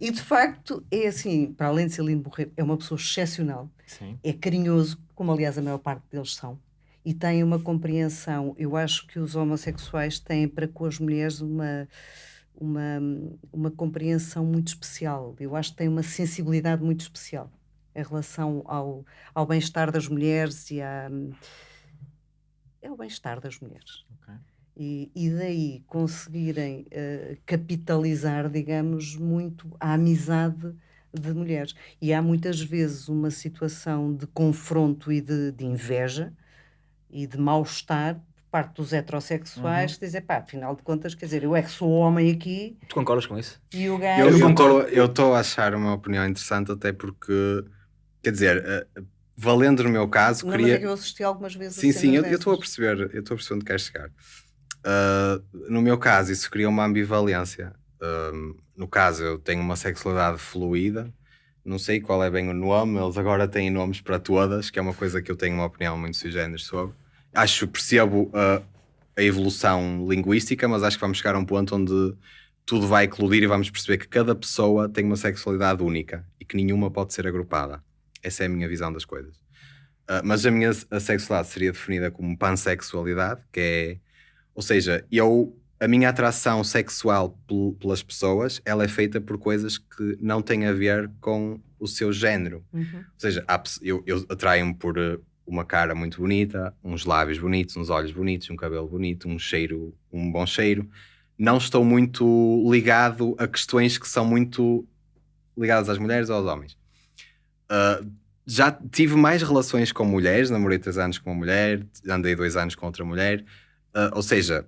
E de facto, é assim, para além de ser lindo de morrer, é uma pessoa excepcional. Sim. É carinhoso, como aliás a maior parte deles são. E tem uma compreensão. Eu acho que os homossexuais têm para com as mulheres uma, uma, uma compreensão muito especial. Eu acho que têm uma sensibilidade muito especial em relação ao, ao bem-estar das mulheres e à. É o bem-estar das mulheres. Ok. E, e daí conseguirem eh, capitalizar, digamos, muito a amizade de mulheres. E há muitas vezes uma situação de confronto e de, de inveja e de mal-estar por parte dos heterossexuais que dizem, pá, afinal de contas, quer dizer, eu é que sou homem aqui Tu concordas com isso? e o Eu gajo. estou eu estou a achar uma opinião interessante, até porque, quer dizer, eh, valendo no meu caso, Não, queria. é eu assisti algumas vezes Sim, sim, eu estou a perceber, eu estou a perceber onde queres chegar. Ah, no meu caso, isso cria uma ambivalência. Ahm, no caso, eu tenho uma sexualidade fluida, não sei qual é bem o nome, eles agora têm nomes para todas, que é uma coisa que eu tenho uma opinião muito sui sobre. Acho, percebo ah, a evolução linguística, mas acho que vamos chegar a um ponto onde tudo vai eclodir e vamos perceber que cada pessoa tem uma sexualidade única e que nenhuma pode ser agrupada. Essa é a minha visão das coisas. Uh, mas a minha a sexualidade seria definida como pansexualidade, que é, ou seja, eu a minha atração sexual pel- pelas pessoas, ela é feita por coisas que não têm a ver com o seu género. Uhum. Ou seja, há eu, eu atraio-me por uh, uma cara muito bonita, uns lábios bonitos, uns olhos bonitos, um cabelo bonito, um cheiro, um bom cheiro. Não estou muito ligado a questões que são muito ligadas às mulheres ou aos homens. Uh, já tive mais relações com mulheres, namorei três anos com uma mulher, andei dois anos com outra mulher. Uh, ou seja,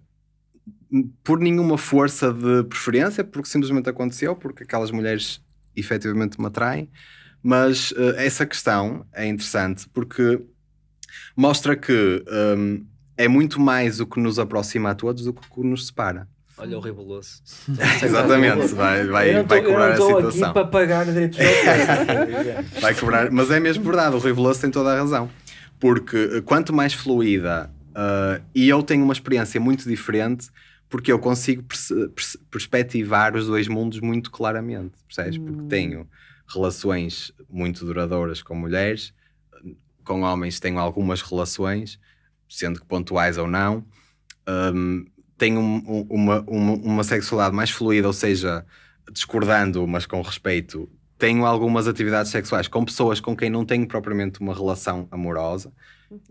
por nenhuma força de preferência, porque simplesmente aconteceu, porque aquelas mulheres efetivamente me atraem. Mas uh, essa questão é interessante porque mostra que um, é muito mais o que nos aproxima a todos do que o que nos separa. Olha o ribuloso. Exatamente, vai, vai, vai cobrar a Eu não estou aqui situação. para pagar direitos. Vai cobrar, mas é mesmo verdade, o Rui Veloso tem toda a razão. Porque eh, quanto mais fluida, eh, e eu tenho uma experiência muito diferente, porque eu consigo perce- perspectivar os dois mundos muito claramente, percebes? Porque tenho relações muito duradouras com mulheres, com homens tenho algumas relações, sendo que pontuais ou não. Um, tenho um- um- uma, uma, uma sexualidade mais fluida, ou seja, discordando, mas com respeito, tenho algumas atividades sexuais com pessoas com quem não tenho propriamente uma relação amorosa.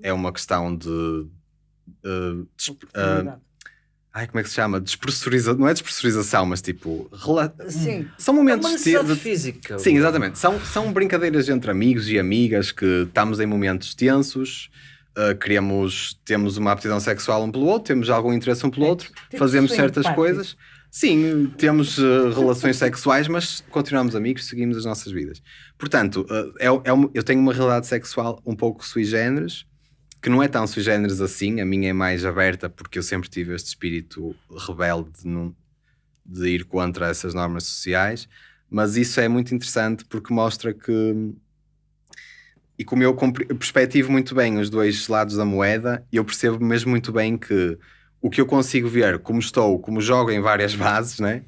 É uma questão de. uh, uh, Oportunidade. ai, como é que se chama? Despressurização. Não é despressurização, mas tipo. rela- Sim. São É momentos uma de- necessidade de, física. Sim, exatamente. São, são brincadeiras entre amigos e amigas que estamos em momentos tensos, uh, queremos, temos uma aptidão sexual um pelo outro, temos algum interesse um pelo outro, tipo fazemos certas coisas. Sim, temos uh, relações sexuais, mas continuamos amigos, seguimos as nossas vidas. Portanto, uh, é, é uma- eu tenho uma realidade sexual um pouco sui generis, que não é tão sui generis assim, a minha é mais aberta porque eu sempre tive este espírito rebelde de, não- de ir contra essas normas sociais, mas isso é muito interessante porque mostra que e como eu perspectivo muito bem os dois lados da moeda, eu percebo mesmo muito bem que o que eu consigo ver, como estou, como jogo em várias bases, né?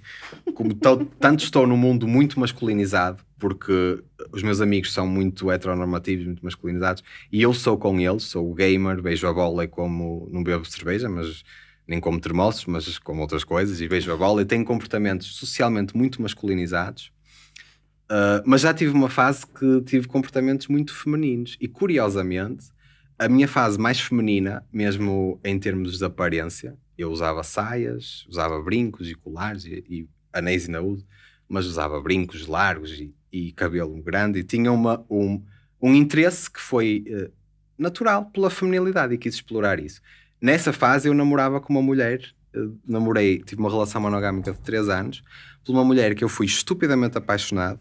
como tanto estou num mundo muito masculinizado, porque os meus amigos são muito heteronormativos, muito masculinizados, e eu sou com eles, sou gamer, beijo a bola e como não bebo cerveja, mas nem como termossos, mas como outras coisas, e beijo a bola e tenho comportamentos socialmente muito masculinizados. Uh, mas já tive uma fase que tive comportamentos muito femininos e curiosamente a minha fase mais feminina, mesmo em termos de aparência, eu usava saias, usava brincos e colares e, e anéis ainda uso, mas usava brincos largos e, e cabelo grande e tinha uma, um, um interesse que foi eh, natural pela feminilidade e quis explorar isso. Nessa fase eu namorava com uma mulher, eh, namorei, tive uma relação monogâmica de 3 anos, por uma mulher que eu fui estupidamente apaixonado,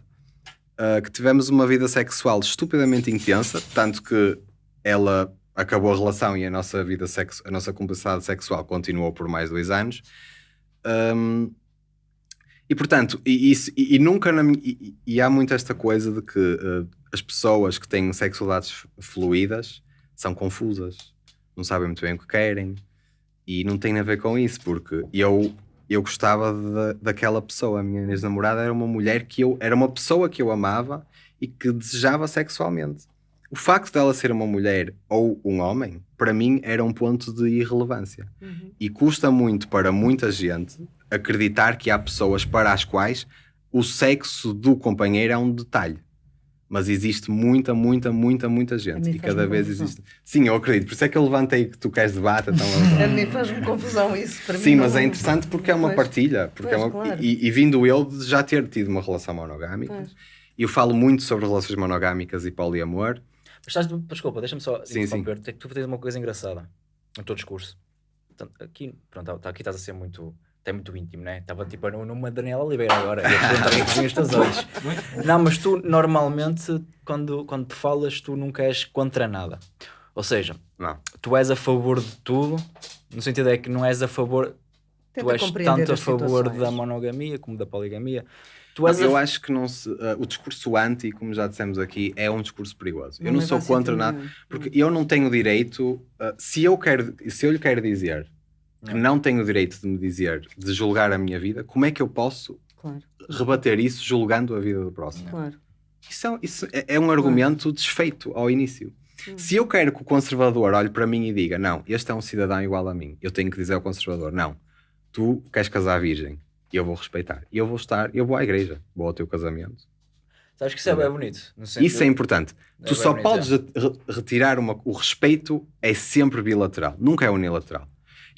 uh, que tivemos uma vida sexual estupidamente intensa, tanto que ela acabou a relação e a nossa vida sexo, a nossa cumplicidade sexual continuou por mais dois anos. Um, E portanto, e, e- e nunca na e, e há muito esta coisa de que eh, as pessoas que têm sexualidades fluídas são confusas, não sabem muito bem o que querem e não tem a ver com isso, porque eu, eu gostava da- daquela pessoa, a minha ex-namorada era uma mulher que eu era uma pessoa que eu amava e que desejava sexualmente. O facto dela ser uma mulher ou um homem, para mim, era um ponto de irrelevância. E custa muito para muita gente acreditar que há pessoas para as quais o sexo do companheiro é um detalhe. Mas existe muita, muita, muita, muita gente. E cada vez confusão. existe. Sim, eu acredito. Por isso é que eu levantei que tu queres debate. Então A mim faz-me confusão isso. Para Sim, mim mas não- é interessante porque é uma Pois. partilha. Porque é Pois, uma- claro. e, e vindo eu de já ter tido uma relação monogâmica, Pois. e eu falo muito sobre relações monogâmicas e poliamor. Mas estás, desculpa, deixa-me só Sim, interromper. Tu- Tu tens uma coisa engraçada no teu discurso. Portanto, aqui, pronto, tá- aqui estás a ser muito, até muito íntimo, né? Estava tipo no- numa Daniela Oliveira agora. E teus olhos. Não, mas tu normalmente, quando, quando te falas, tu nunca és contra nada. Ou seja, Não. tu és a favor de tudo, no sentido é que não és a favor, Tenta tu és tanto a favor situações. da monogamia como da poligamia. Tu és a Eu acho que não se, uh, o discurso anti, como já dissemos aqui, é um discurso perigoso. eu Não não leva sou contra nada, nenhum. porque eu não tenho direito, uh, se, eu quero, se eu lhe quero dizer que não tenho o direito de me dizer, de julgar a minha vida, como é que eu posso Claro, rebater isso julgando a vida do próximo? claro. Isso é, isso é- é um argumento desfeito ao início. Hum. Se eu quero que o conservador olhe para mim e diga, não, este é um cidadão igual a mim, eu tenho que dizer ao conservador, não, tu queres casar virgem, e eu vou respeitar. E eu vou estar, eu vou à igreja, vou ao teu casamento. Sabes que isso é bem bonito. Isso é importante. É tu só bonito, podes re- retirar uma. O respeito é sempre bilateral, nunca é unilateral.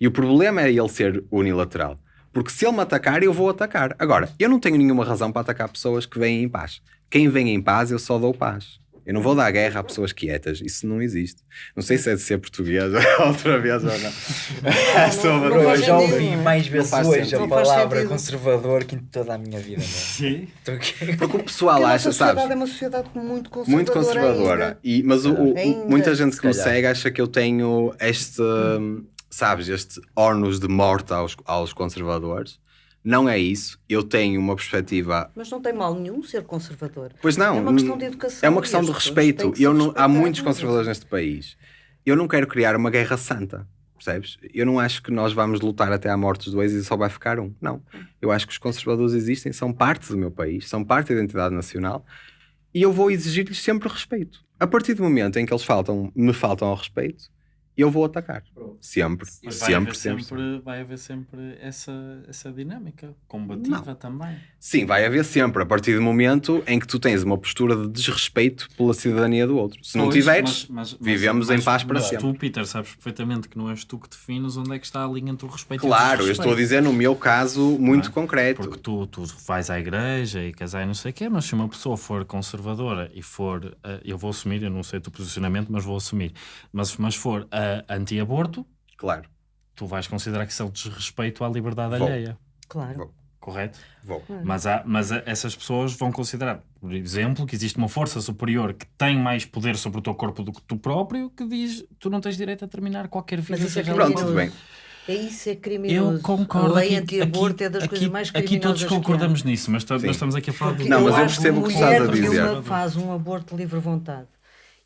E o problema é ele ser unilateral. Porque se ele me atacar, eu vou atacar. Agora, eu não tenho nenhuma razão para atacar pessoas que vêm em paz. Quem vem em paz, eu só dou paz. Eu não vou dar guerra a pessoas quietas. Isso não existe. Não sei se é de ser português outra vez ou não. É sobre- não Bro, eu já sentido, ouvi não é? mais vezes faz hoje sentido. a Não palavra conservador que em toda a minha vida. Meu. Sim. Porque o pessoal Porque a acha, sabes? é uma sociedade muito conservadora. muito conservadora. E, mas o- o- muita gente que me segue acha que eu tenho este, sabes, este órnus de morte aos, aos conservadores. Não é isso. Eu tenho uma perspectiva. Mas não tem mal nenhum ser conservador. Pois não. É uma questão de educação. É uma questão de respeito. que Eu não, há muitos conservadores neste país. Eu não quero criar uma guerra santa. Percebes? Eu não acho que nós vamos lutar até à morte dos dois e só vai ficar um. Não. Eu acho que os conservadores existem, são parte do meu país, são parte da identidade nacional e eu vou exigir-lhes sempre respeito. A partir do momento em que eles faltam, me faltam ao respeito, eu vou atacar. Sempre. Sempre, haver sempre, sempre, vai haver sempre essa, essa dinâmica combativa também. Sim, vai haver sempre. A partir do momento em que tu tens uma postura de desrespeito pela cidadania do outro. Se não Pois, tiveres, mas- mas- mas- vivemos em mas- paz para mas sempre. Tu, Peter, sabes perfeitamente que não és tu que defines onde é que está a linha entre o respeito e o Claro, eu estou a dizer no meu caso muito Não é? concreto. Porque tu, tu vais à igreja e casar e não sei o quê, mas se uma pessoa for conservadora e for, eh, eu vou assumir, eu não sei o teu posicionamento, mas vou assumir, mas, mas for eh, anti-aborto, Claro, tu vais considerar que isso é um desrespeito à liberdade Vou. alheia, Claro. Vou. correto? vou. Mas, há, mas a- essas pessoas vão considerar, por exemplo, que existe uma força superior que tem mais poder sobre o teu corpo do que tu próprio, que diz tu não tens direito a terminar qualquer vida. Mas isso é Pronto, criminoso. qual tudo bem. É isso, é criminoso. Eu concordo. A lei aqui- anti-aborto aqui- é das aqui- coisas mais Aqui criminosas todos concordamos nisso, mas, mas estamos aqui a falar Porque de Não, mas eu percebo o que estás a dizer. nenhuma faz um aborto de livre vontade.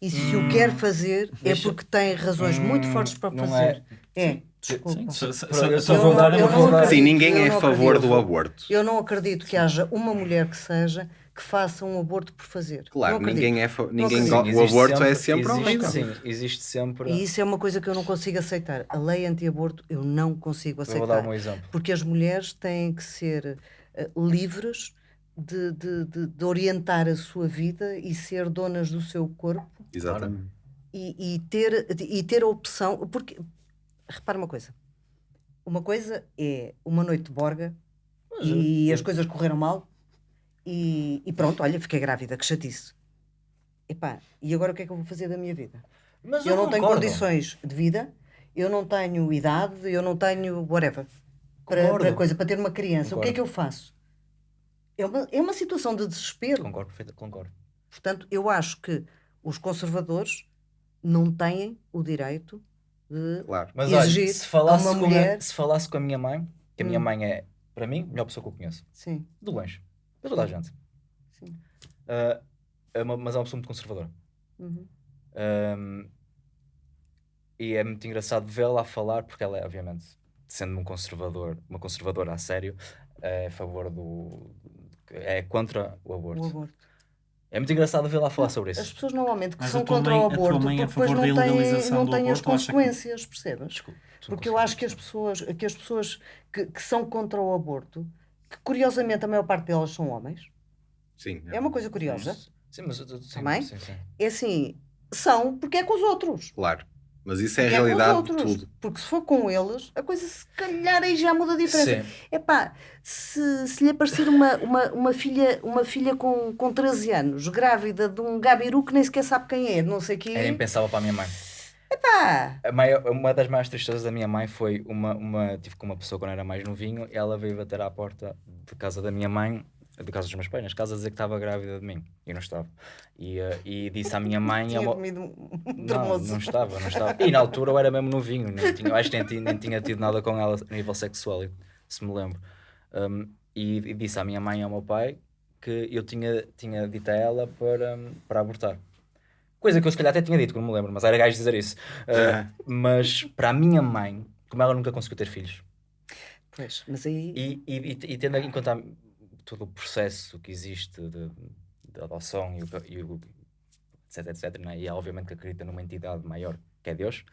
E se o quer fazer, é Deixa- porque tem razões muito fortes para não fazer. É, desculpa. Sim, Eu não- verdade é eu uma acredito. Sim, ninguém é a favor acredito. do aborto. Eu não acredito que haja uma mulher que seja que faça um aborto por fazer. Claro, ninguém é fa- ninguém Sim, o aborto é sempre existe. Sim, existe sempre. E isso é uma coisa que eu não consigo aceitar. A lei anti-aborto eu não consigo Eu aceitar. vou dar um exemplo. Porque as mulheres têm que ser eh, livres de, de- de- de orientar a sua vida e ser donas do seu corpo Exatamente. e, e ter, e ter a opção. Porque, repara uma coisa: uma coisa é uma noite de borga e as coisas correram mal e, e pronto, olha, fiquei grávida, que chatice. Epá, e agora o que é que eu vou fazer da minha vida? Mas eu não tenho concordo. condições de vida, eu não tenho idade, eu não tenho whatever para, Concordo. para coisa, para ter uma criança. O que é Concordo. que eu faço? É uma, é uma situação de desespero. Concordo, perfeito, concordo. Portanto, eu acho que os conservadores não têm o direito de Claro. Mas exigir olha, se falasse, a uma com mulher. a, se falasse com a minha mãe, que a minha Hum. mãe é para mim, a melhor pessoa que eu conheço. Sim, De longe. De toda a gente. sim. Ah, é uma- mas é uma pessoa muito conservadora. Uhum. Um, e é muito engraçado vê-la a falar, porque ela é, obviamente, sendo um conservador, uma conservadora a sério, é a favor do. É contra o aborto. O aborto. É muito engraçado vê-la a falar sobre As isso. pessoas normalmente que Mas são contra mãe- o aborto, é porque depois não têm, não têm as acha que- consequências, percebes? Desculpa, não Porque eu acho que as pessoas, que as pessoas que, que são contra o aborto, que curiosamente a maior parte delas são homens, Sim. é uma coisa curiosa. Sim, mas. Sim, Também? sim, sim. É assim, são porque é com os outros. Claro. Mas isso é a é realidade de outros. tudo. Porque se for com eles, a coisa se calhar aí já muda a diferença. Sim. Epá, se, se lhe aparecer uma, uma, uma filha, uma filha com, com 13 anos, grávida de um gabiru que nem sequer sabe quem é, não sei quem Era impensável para a minha mãe. Epá, A maior- uma das maiores tristezas da minha mãe foi uma, uma. Tive com uma pessoa quando era mais novinho, e ela veio bater à porta de casa da minha mãe, de casa dos meus pais, nas casas, dizer que estava grávida de mim. E não estava. E, eh, e disse à minha mãe. tinha ao- comido um Não, não estava, não estava. E na altura eu era mesmo novinho, nem tinha, eu acho que nem, nem tinha tido nada com ela a nível sexual, se me lembro. Um, e, e disse à minha mãe e ao meu pai que eu tinha, tinha dito a ela para, para abortar. Coisa que eu se calhar até tinha dito, que não me lembro, mas era gajo dizer isso. Uh. Mas para a minha mãe, como ela nunca conseguiu ter filhos, Pois, mas aí e, e, e, e tendo em conta todo o processo que existe de, de adoção e o, e o etc, etc, né? e obviamente que acredita numa entidade maior que é Deus.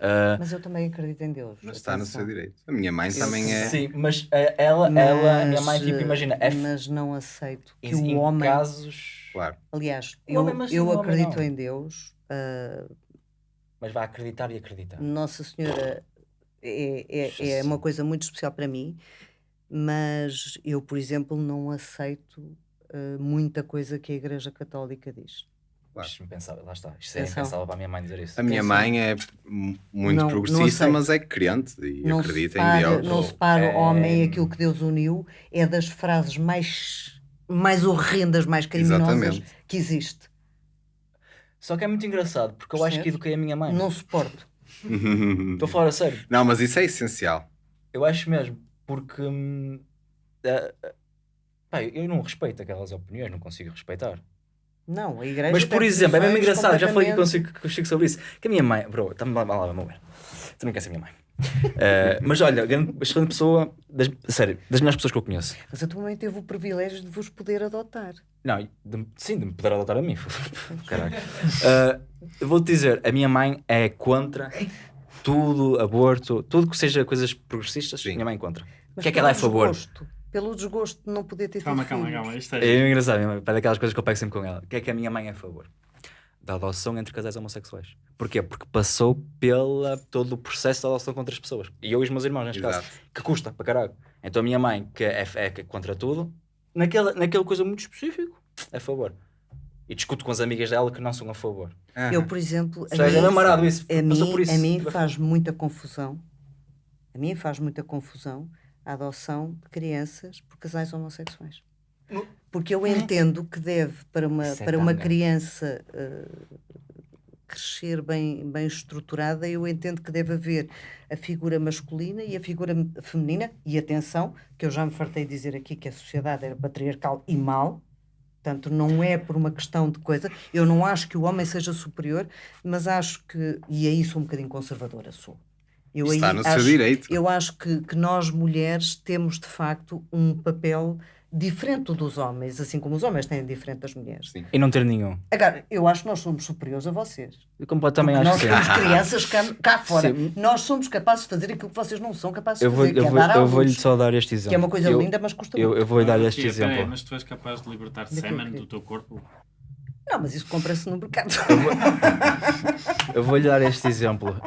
uh, Mas eu também acredito em Deus. Mas está no seu direito. A minha mãe Eu também é. Sim, mas uh, ela, ela, a minha mãe, Mas, tipo, imagina, é f- Mas não aceito que em o homem. casos, Claro. Aliás, eu, homem, mas eu homem acredito não. em Deus. ah, mas vai acreditar e acreditar. Nossa Senhora é, é, é uma coisa muito especial para mim, mas eu, por exemplo, não aceito ah, muita coisa que a Igreja Católica diz. Claro. É impensável, lá está. Isto é Atenção. impensável para a minha mãe dizer isso. A minha mãe é muito Não- não progressista, aceito. mas é crente e não acredita separa, em Deus. não separa o homem e É- aquilo que Deus uniu, é das frases mais, mais horrendas, mais criminosas Exatamente. que existe. Só que é muito engraçado, porque eu acho que eduquei a minha mãe. Não suporto. Estou a falar a sério. Não, mas isso é essencial. Eu acho mesmo, porque hum, eh, eh, pá, eu não respeito aquelas opiniões, não consigo respeitar. Não, a Igreja. Mas, por exemplo, é mesmo engraçado, já falei consigo, consigo sobre isso. Que a minha mãe, bro, está-me lá, lá, vamos ver. Tu não queres ser minha mãe. Eh, mas olha, grande, excelente pessoa, das, sério, das melhores pessoas que eu conheço. Mas a tua mãe teve o privilégio de vos poder adotar. Não, de- sim, de me poder adotar a mim. Caralho. Eh, eu vou-te dizer, a minha mãe é contra tudo, aborto, tudo que seja coisas progressistas, Sim. minha mãe é contra. O que é que ela é a favor? desgosto, Pelo desgosto de não poder ter Calma, tido calma, filhos. calma. Isto É é... engraçado, minha mãe, é daquelas coisas que eu pego sempre com ela. O que é que a minha mãe é a favor? Da adoção entre casais homossexuais. Porquê? Porque passou pela todo o processo da adoção contra as pessoas. E eu e os meus irmãos, neste caso. Exato. Que custa para caralho. Então a minha mãe, que é, é é contra tudo, naquela, naquela coisa muito específico, é a favor. E discuto com as amigas dela que não são a favor. Eu, por exemplo, a Seja, é mim, marado isso. a mim, por isso. a mim faz muita confusão. A mim faz muita confusão a adoção de crianças por casais homossexuais. Porque eu entendo que deve, para uma, é para uma criança eh, crescer bem, bem estruturada, eu entendo que deve haver a figura masculina e a figura feminina. E atenção, que eu já me fartei de dizer aqui que a sociedade era patriarcal e mal. Portanto, não é por uma questão de coisa. Eu não acho que o homem seja superior, mas acho que, e aí sou um bocadinho conservadora, sou. Eu Está no seu acho, direito. Eu acho que, que nós mulheres temos de facto um papel diferente do dos homens, assim como os homens têm diferente das mulheres. Sim. E não ter nenhum. Agora, eu acho que nós somos superiores a vocês. Eu completamente acho nós que sim. temos crianças cá, cá fora. Sim. Nós somos capazes de fazer aquilo que vocês não são capazes de Eu vou, fazer, eu que é vou, dar eu vou-lhe só dar este exemplo. que é uma coisa eu, linda, mas custa Eu, muito. eu vou-lhe dar este porquê? Peraí, exemplo. mas tu és capaz de libertar que- do teu corpo? Não, mas isso compra-se no mercado. Eu vou-lhe dar este exemplo.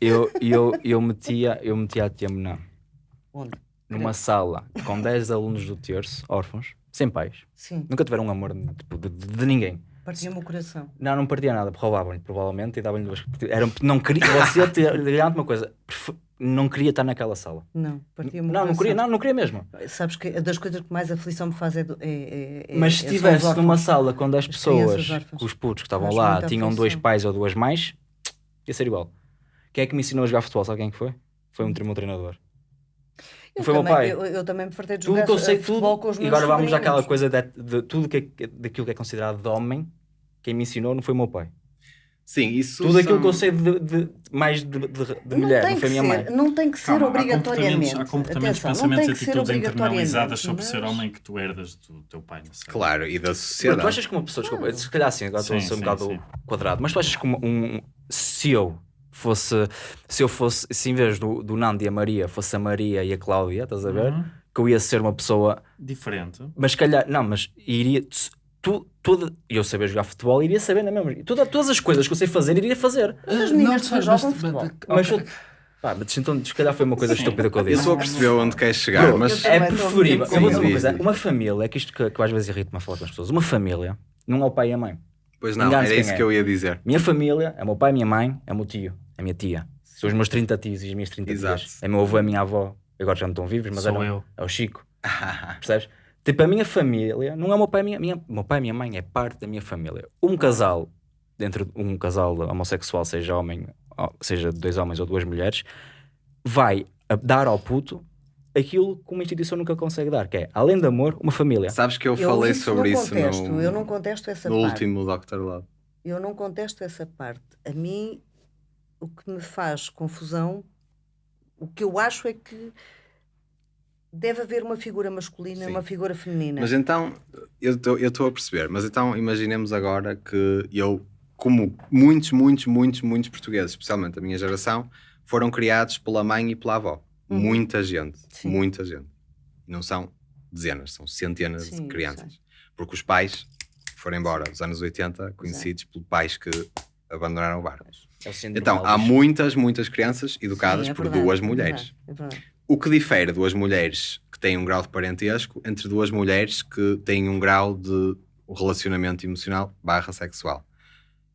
Eu, eu, eu, metia, eu metia a tia Mená Onde? Numa sala com 10 alunos do terço, órfãos, sem pais. Sim, Nunca tiveram um amor tipo, de, de- de ninguém. partia-me o coração. Não, não partia nada, roubavam-lhe provavelmente e davam-lhe duas. Eram, não queria, você te uma coisa, não queria estar naquela sala. Não, partia-me o Não, não coração. queria, não, não queria mesmo. Sabes que das coisas que mais aflição me faz é. é, é- é- Mas se é- estivesse numa órfãos. sala com 10 As pessoas, que os putos que estavam lá tinham dois pais ou duas mães, ia ser igual. Quem é que me ensinou a jogar futebol? Sabe quem é que foi? Foi um, tre- meu treinador. Eu Eu Foi o meu também- pai. Eu, eu também me fartei de Tudo jogar que eu sei, futebol tudo. com os E meus agora vamos sobrinhos. àquela coisa de, de tudo que, é- daquilo que é considerado de homem. Quem me ensinou não foi o meu pai. Sim, isso Tudo aquilo são- que eu sei de, de- mais de, de- Não mulher, tem não foi a que minha ser, mãe. não tem que ser Calma, há obrigatoriamente. comportamentos, há comportamentos Atenção, não pensamentos tem e que ser atitudes internalizadas obrigatoriamente, sobre ser mas- homem que tu herdas do teu pai. Não sei. Claro, e da Mas sociedade. tu achas que uma pessoa, desculpa, se calhar assim, agora estou a Sim, ser um sim, bocado sim. quadrado, mas tu achas que uma- um, se eu fosse, se eu fosse, se em vez do, do Nando e a Maria fosse a Maria e a Cláudia, estás a ver? Uhum. Que eu ia ser uma pessoa, Diferente. mas se calhar, não, mas iria, tu, toda, eu saber jogar futebol, iria saber na mesma, toda, todas as coisas que eu sei fazer, iria fazer. As meninas Não, mas- jogam futebol. Mas, eu- pá, mas então, se calhar foi uma coisa Sim. estúpida que eu Eu disse. estou a perceber onde queres chegar, mas eu é preferível. Eu vou dizer uma coisa: diz, diz. uma família, que isto que, que às vezes irrita-me a falar com as pessoas, uma família não é o pai e a mãe. pois não, era isso é. que eu ia dizer. Minha família é o meu pai, a minha mãe, é o meu tio, é a minha tia. São os meus 30 tios e as minhas 30 Exato. tias. É meu avô, é a minha avó. Agora já não estão vivos, mas Sou eram- eu. é o Chico. Percebes? Tipo, a minha família não é o meu pai e a minha, minha, meu pai e minha mãe, é parte da minha família. Um casal, dentro de um casal homossexual, seja homem, seja dois homens ou duas mulheres, vai dar ao puto aquilo que uma instituição nunca consegue dar, que é, além de amor, uma família. Sabes que eu, Eu falei isso sobre não isso contesto, no, eu não contesto essa no parte. último Dr. Love. Eu não contesto essa parte. A mim, o que me faz confusão, o que eu acho é que deve haver uma figura masculina e Sim. uma figura feminina. Mas então, eu estou a perceber, mas então imaginemos agora que eu, como muitos, muitos, muitos, muitos portugueses, especialmente a minha geração, foram criados pela mãe e pela avó. Uhum. Muita gente, Sim. muita gente. Não são dezenas, são centenas Sim, de crianças. Porque os pais foram embora, nos anos 80, conhecidos por pais que abandonaram o barco. É Então, há muitas, muitas crianças educadas Sim, é por verdade, duas é mulheres. verdade, é verdade. O que difere duas mulheres que têm um grau de parentesco entre duas mulheres que têm um grau de relacionamento emocional barra sexual.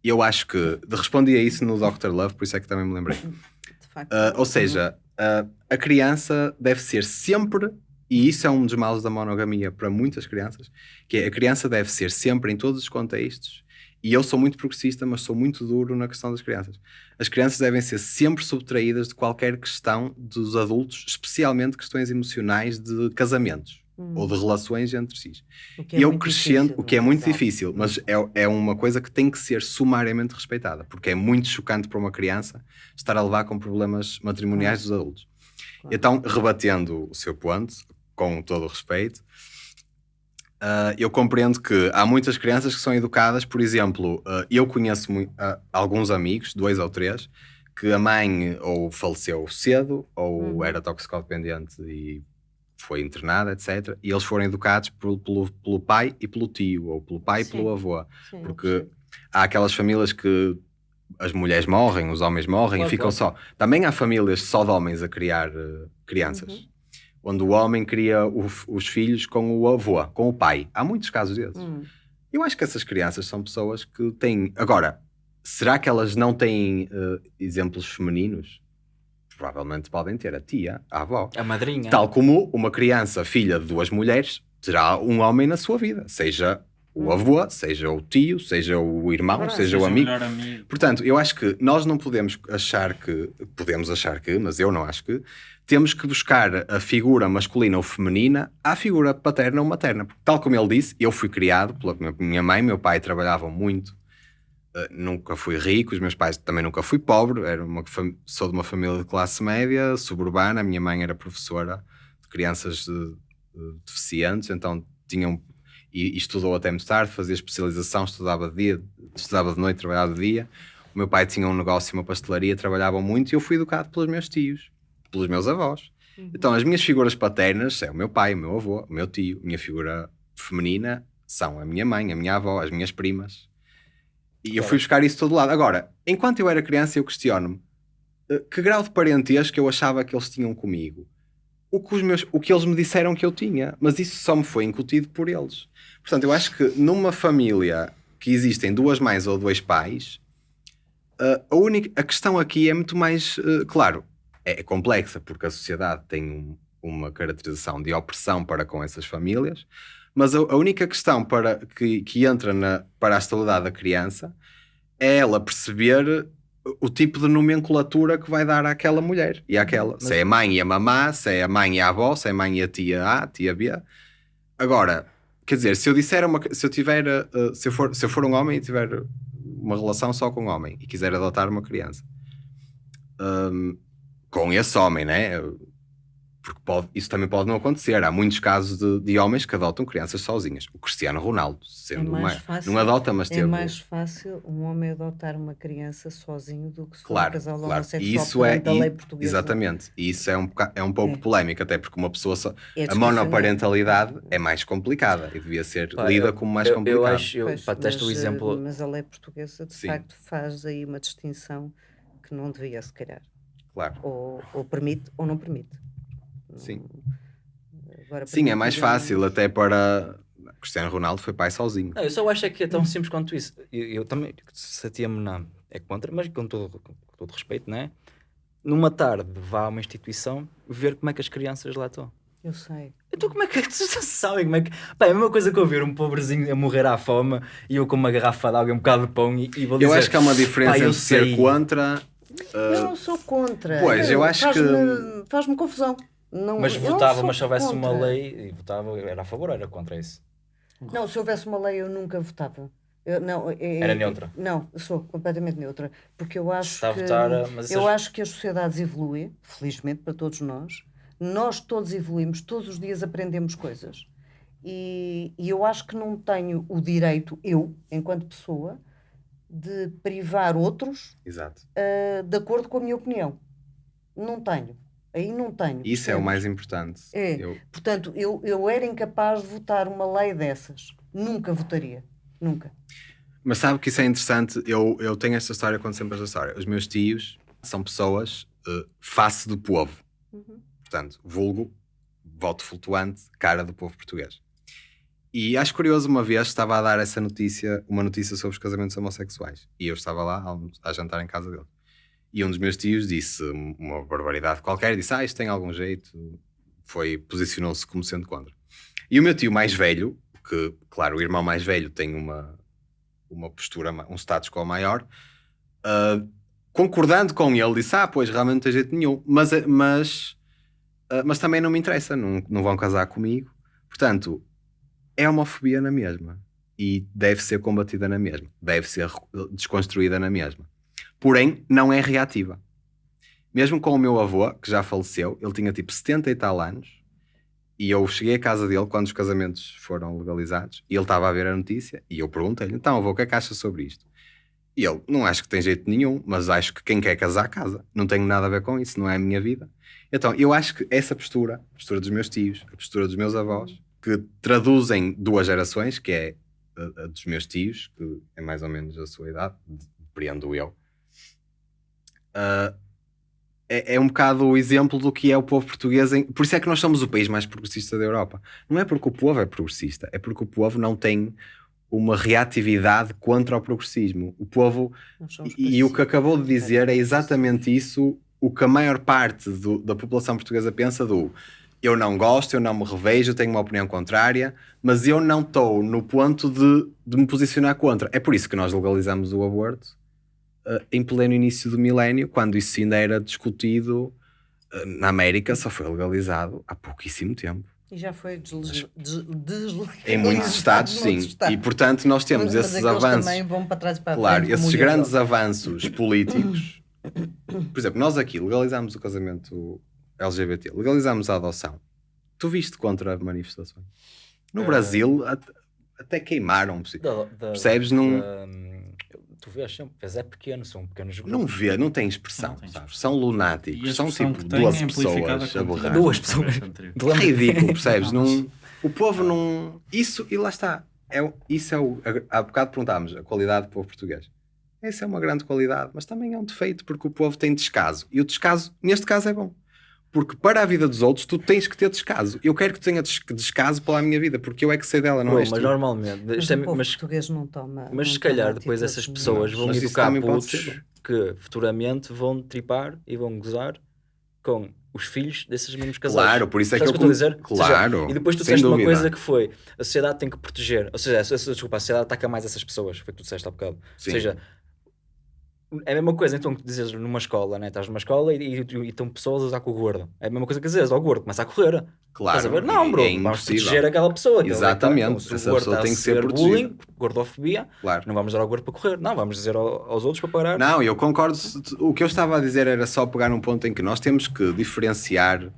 E eu acho que respondi a isso no Dr. Love, por isso é que também me lembrei. De facto. Ah, ou seja, ah, a criança deve ser sempre, e isso é um dos males da monogamia para muitas crianças, que é a criança deve ser sempre em todos os contextos. E eu sou muito progressista, mas sou muito duro na questão das crianças. As crianças devem ser sempre subtraídas de qualquer questão dos adultos, especialmente questões emocionais de casamentos Hum. ou de relações entre si. O que é E eu muito crescendo, difícil, o que é muito exato. difícil, mas é, é uma coisa que tem que ser sumariamente respeitada, porque é muito chocante para uma criança estar a levar com problemas matrimoniais dos adultos. Claro. Então, rebatendo o seu ponto, com todo o respeito, ah, eu compreendo que há muitas crianças que são educadas, por exemplo, ah, eu conheço ah, alguns amigos, dois ou três, que a mãe ou faleceu cedo ou Uhum. era toxicodependente e foi internada, etc. E eles foram educados por- pelo, pelo pai e pelo tio, ou pelo pai e Sim. pelo avô. Sim, Porque percebo. há aquelas famílias que as mulheres morrem, os homens morrem Claro, e ficam só. Também há famílias só de homens a criar crianças. Uhum. Onde o homem cria o os filhos com o avô, com o pai. Há muitos casos desses. Hum. Eu acho que essas crianças são pessoas que têm. Agora, será que elas não têm eh, exemplos femininos? Provavelmente podem ter a tia, a avó. A madrinha. Tal como uma criança, filha de duas mulheres, terá um homem na sua vida, seja o avô, seja o tio, seja o irmão, Verdade. seja, o amigo. amigo. Portanto, eu acho que nós não podemos achar que, podemos achar que, mas eu não acho que, temos que buscar a figura masculina ou feminina à figura paterna ou materna. Porque, tal como ele disse, eu fui criado pela minha- mãe, meu pai trabalhavam muito, eh, nunca fui rico, os meus pais também nunca fui pobre, era uma, sou de uma família de classe média, suburbana, a minha mãe era professora de crianças eh, eh, deficientes, então tinham e, e estudou até muito tarde, fazia especialização, estudava de dia, estudava de noite, trabalhava de dia. O meu pai tinha um negócio, uma pastelaria, trabalhavam muito e eu fui educado pelos meus tios, pelos meus avós. Uhum. Então, as minhas figuras paternas é o meu pai, o meu avô, o meu tio. A minha figura feminina são a minha mãe, a minha avó, as minhas primas. E eu fui buscar isso de todo lado. Agora, enquanto eu era criança, eu questiono-me eh, que grau de parentesco eu achava que eles tinham comigo. O que, os meus, o que eles me disseram que eu tinha, mas isso só me foi incutido por eles. Portanto, eu acho que numa família que existem duas mães ou dois pais, Uh, a, única, a questão aqui é muito mais, uh, claro, é, é complexa, porque a sociedade tem um- uma caracterização de opressão para com essas famílias, mas a, a única questão para, que, que entra na, para a estabilidade da criança é ela perceber o tipo de nomenclatura que vai dar àquela mulher e àquela. Se é a mãe e a mamá, se é a mãe e a avó, se é a mãe e a tia A, tia B. Agora, quer dizer, se eu disser uma, se eu tiver, uh, se eu for, se eu for um homem e tiver uma relação só com um homem e quiser adotar uma criança, um, com esse homem, né? Porque pode, isso também pode não acontecer. Há muitos casos de, de homens que adotam crianças sozinhas. O Cristiano Ronaldo, sendo mais uma, fácil- não adota, mas É teve. mais fácil um homem adotar uma criança sozinho do que se for um Claro, casal claro. homossexual E isso é perante a e- lei portuguesa. exatamente. E isso é um, é um pouco É. polémico, até porque uma pessoa só, É a monoparentalidade é mais complicada e devia ser Pá, lida eu- como mais eu, complicada. Eu acho, eu, Pois, pá, deste o mas, eh, exemplo. Mas a lei portuguesa, de Sim. facto, faz aí uma distinção que não devia, se calhar. Claro. Ou, ou permite ou não permite. Não- Sim. Agora, Sim, é mais fácil até para. Cristiano Ronaldo foi pai sozinho. Não, eu só acho é que é tão simples quanto isso. Eu, eu também, se a tia Mená é contra, mas com todo, com todo respeito, não é? Numa tarde vá a uma instituição ver como é que as crianças lá estão. Eu sei. Então como é que vocês sabem como é que... Pá, é a mesma coisa que eu ver um pobrezinho a morrer à fome e eu com uma garrafa de água e um bocado de pão e, e vou Eu dizer... acho que há uma diferença "Pá, eu entre ser sei." contra. eu não sou contra. pois, eu acho que- faz-me- Faz-me confusão. Não, Mas votava, mas se houvesse uma contra. lei, e votava, era a favor ou era contra isso? Não, se houvesse uma lei, eu nunca votava. Eu, não, é- Era é- neutra? Não, eu sou completamente neutra. Porque eu acho está que. votar, mas eu acho que as sociedades evoluem, felizmente para todos nós. Nós todos evoluímos, todos os dias aprendemos coisas. E, e eu acho que não tenho o direito, eu, enquanto pessoa, de privar outros Exato. ah, de acordo com a minha opinião. Não tenho. Aí não tenho. Isso é o mais importante. É. Eu- Portanto, eu, eu era incapaz de votar uma lei dessas. Nunca votaria. Nunca. Mas sabe que isso é interessante? Eu, eu tenho esta história, conto sempre esta história. Os meus tios são pessoas eh, face do povo. Portanto, vulgo, voto flutuante, cara do povo português. E acho curioso, uma vez estava a dar essa notícia, uma notícia sobre os casamentos homossexuais. E eu estava lá a, a jantar em casa dele. E um dos meus tios disse uma barbaridade qualquer, disse, ah, isto tem algum jeito. Foi, posicionou-se como sendo contra. E o meu tio mais velho, que, claro, o irmão mais velho tem uma, uma postura, um status quo maior, ah, concordando com ele, disse, ah, pois, realmente não tem jeito nenhum. Mas, mas, ah, mas também não me interessa, não, não vão casar comigo. Portanto, é homofobia na mesma. E deve ser combatida na mesma. Deve ser desconstruída na mesma. Porém, não é reativa. Mesmo com o meu avô, que já faleceu, ele tinha tipo 70 e tal anos, e eu cheguei à casa dele quando os casamentos foram legalizados, e ele estava a ver a notícia, e eu perguntei-lhe, então avô, o que é que acha sobre isto? E ele, não acho que tem jeito nenhum, mas acho que quem quer casar, casa. Não tenho nada a ver com isso, não é a minha vida. Então, eu acho que essa postura, a postura dos meus tios, a postura dos meus avós, que traduzem duas gerações, que é a, a dos meus tios, que é mais ou menos a sua idade, depreendo eu, ah, é, é um bocado o exemplo do que é o povo português. Em... Por isso é que nós somos o país mais progressista da Europa. Não é porque o povo é progressista, é porque o povo não tem uma reatividade contra o progressismo. O povo e, e o que acabou de dizer é exatamente isso o que a maior parte do- da população portuguesa pensa do eu não gosto, eu não me revejo, eu tenho uma opinião contrária, mas eu não estou no ponto de, de me posicionar contra. É por isso que nós legalizamos o aborto em pleno início do milénio, quando isso ainda era discutido eh, na América, só foi legalizado há pouquíssimo tempo. E já foi desle- des- deslegalizado Em muitos estados, sim. estados. E portanto nós temos Mas- esses avanços. também vão para trás e para a Claro, frente, esses grandes avanços políticos. Por exemplo, nós aqui legalizamos o casamento LGBT, legalizamos a adoção. Tu viste contra manifestações? No Eh, Brasil, at- até queimaram. Da- da- Percebes? Da- tu vês sempre, vês é pequeno, são pequenos grupos. Não vê, não tem expressão. Não tem sabes? São lunáticos, são tipo duas é amplificada pessoas a berrar. Duas pessoas. É ridículo, percebes? Não, o povo não. Isso, e lá está. É, o- isso é o. Há bocado perguntámos a qualidade do povo português. Essa é uma grande qualidade, mas também é um defeito porque o povo tem descaso. E o descaso, neste caso, é bom. Porque para a vida dos outros, tu tens que ter descaso. Eu quero que tu tenhas des- descaso para a minha vida, porque eu é que sei dela, não Bom, és mas tu. normalmente, Mas é- mas, português não toma. mas não se calhar depois essas pessoas vão Mas isso educar putos que futuramente vão tripar e vão gozar com os filhos desses mesmos casais. Claro, por isso é que que eu estou a dizer? Ou seja, Claro. e depois tu disseste uma coisa que foi a sociedade tem que proteger, ou seja, a- a- desculpa, a sociedade ataca mais essas pessoas, foi o que tu disseste há bocado. Sim. Ou seja, é a mesma coisa, então, que dizes numa escola, né? estás numa escola e, e, e estão pessoas a usar com o gordo. É a mesma coisa que dizes, ó, o gordo começa a correr. Claro. Estás a ver? Não, e- bro, é vamos proteger aquela pessoa. Exatamente, então, essa pessoa tem que ser ser protegida. bullying, gordofobia, Claro. não vamos dar ao gordo para correr. Não, vamos dizer ao- aos outros para parar. Não, eu concordo. O que eu estava a dizer era só pegar um ponto em que nós temos que diferenciar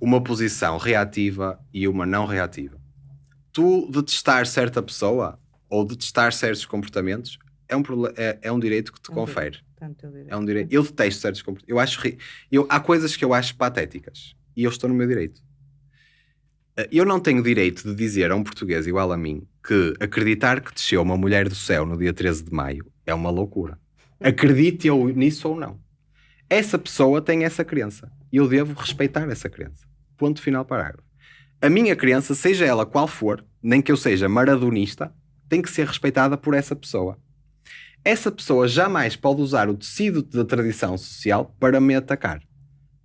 uma posição reativa e uma não reativa. Tu detestar certa pessoa ou detestar certos comportamentos é um, é, é um direito que te É um confere. Teu direito. É um direito. Eu detesto certos comportamentos. Eu acho ri- eu, há coisas que eu acho patéticas e eu estou no meu direito. Eh, Eu não tenho direito de dizer a um português igual a mim que acreditar que desceu uma mulher do céu no dia 13 de maio é uma loucura. Acredite eu nisso ou não. Essa pessoa tem essa crença e eu devo respeitar essa crença. Ponto final parágrafo. A minha crença, seja ela qual for, nem que eu seja maradonista, tem que ser respeitada por essa pessoa essa pessoa jamais pode usar o tecido da tradição social para me atacar.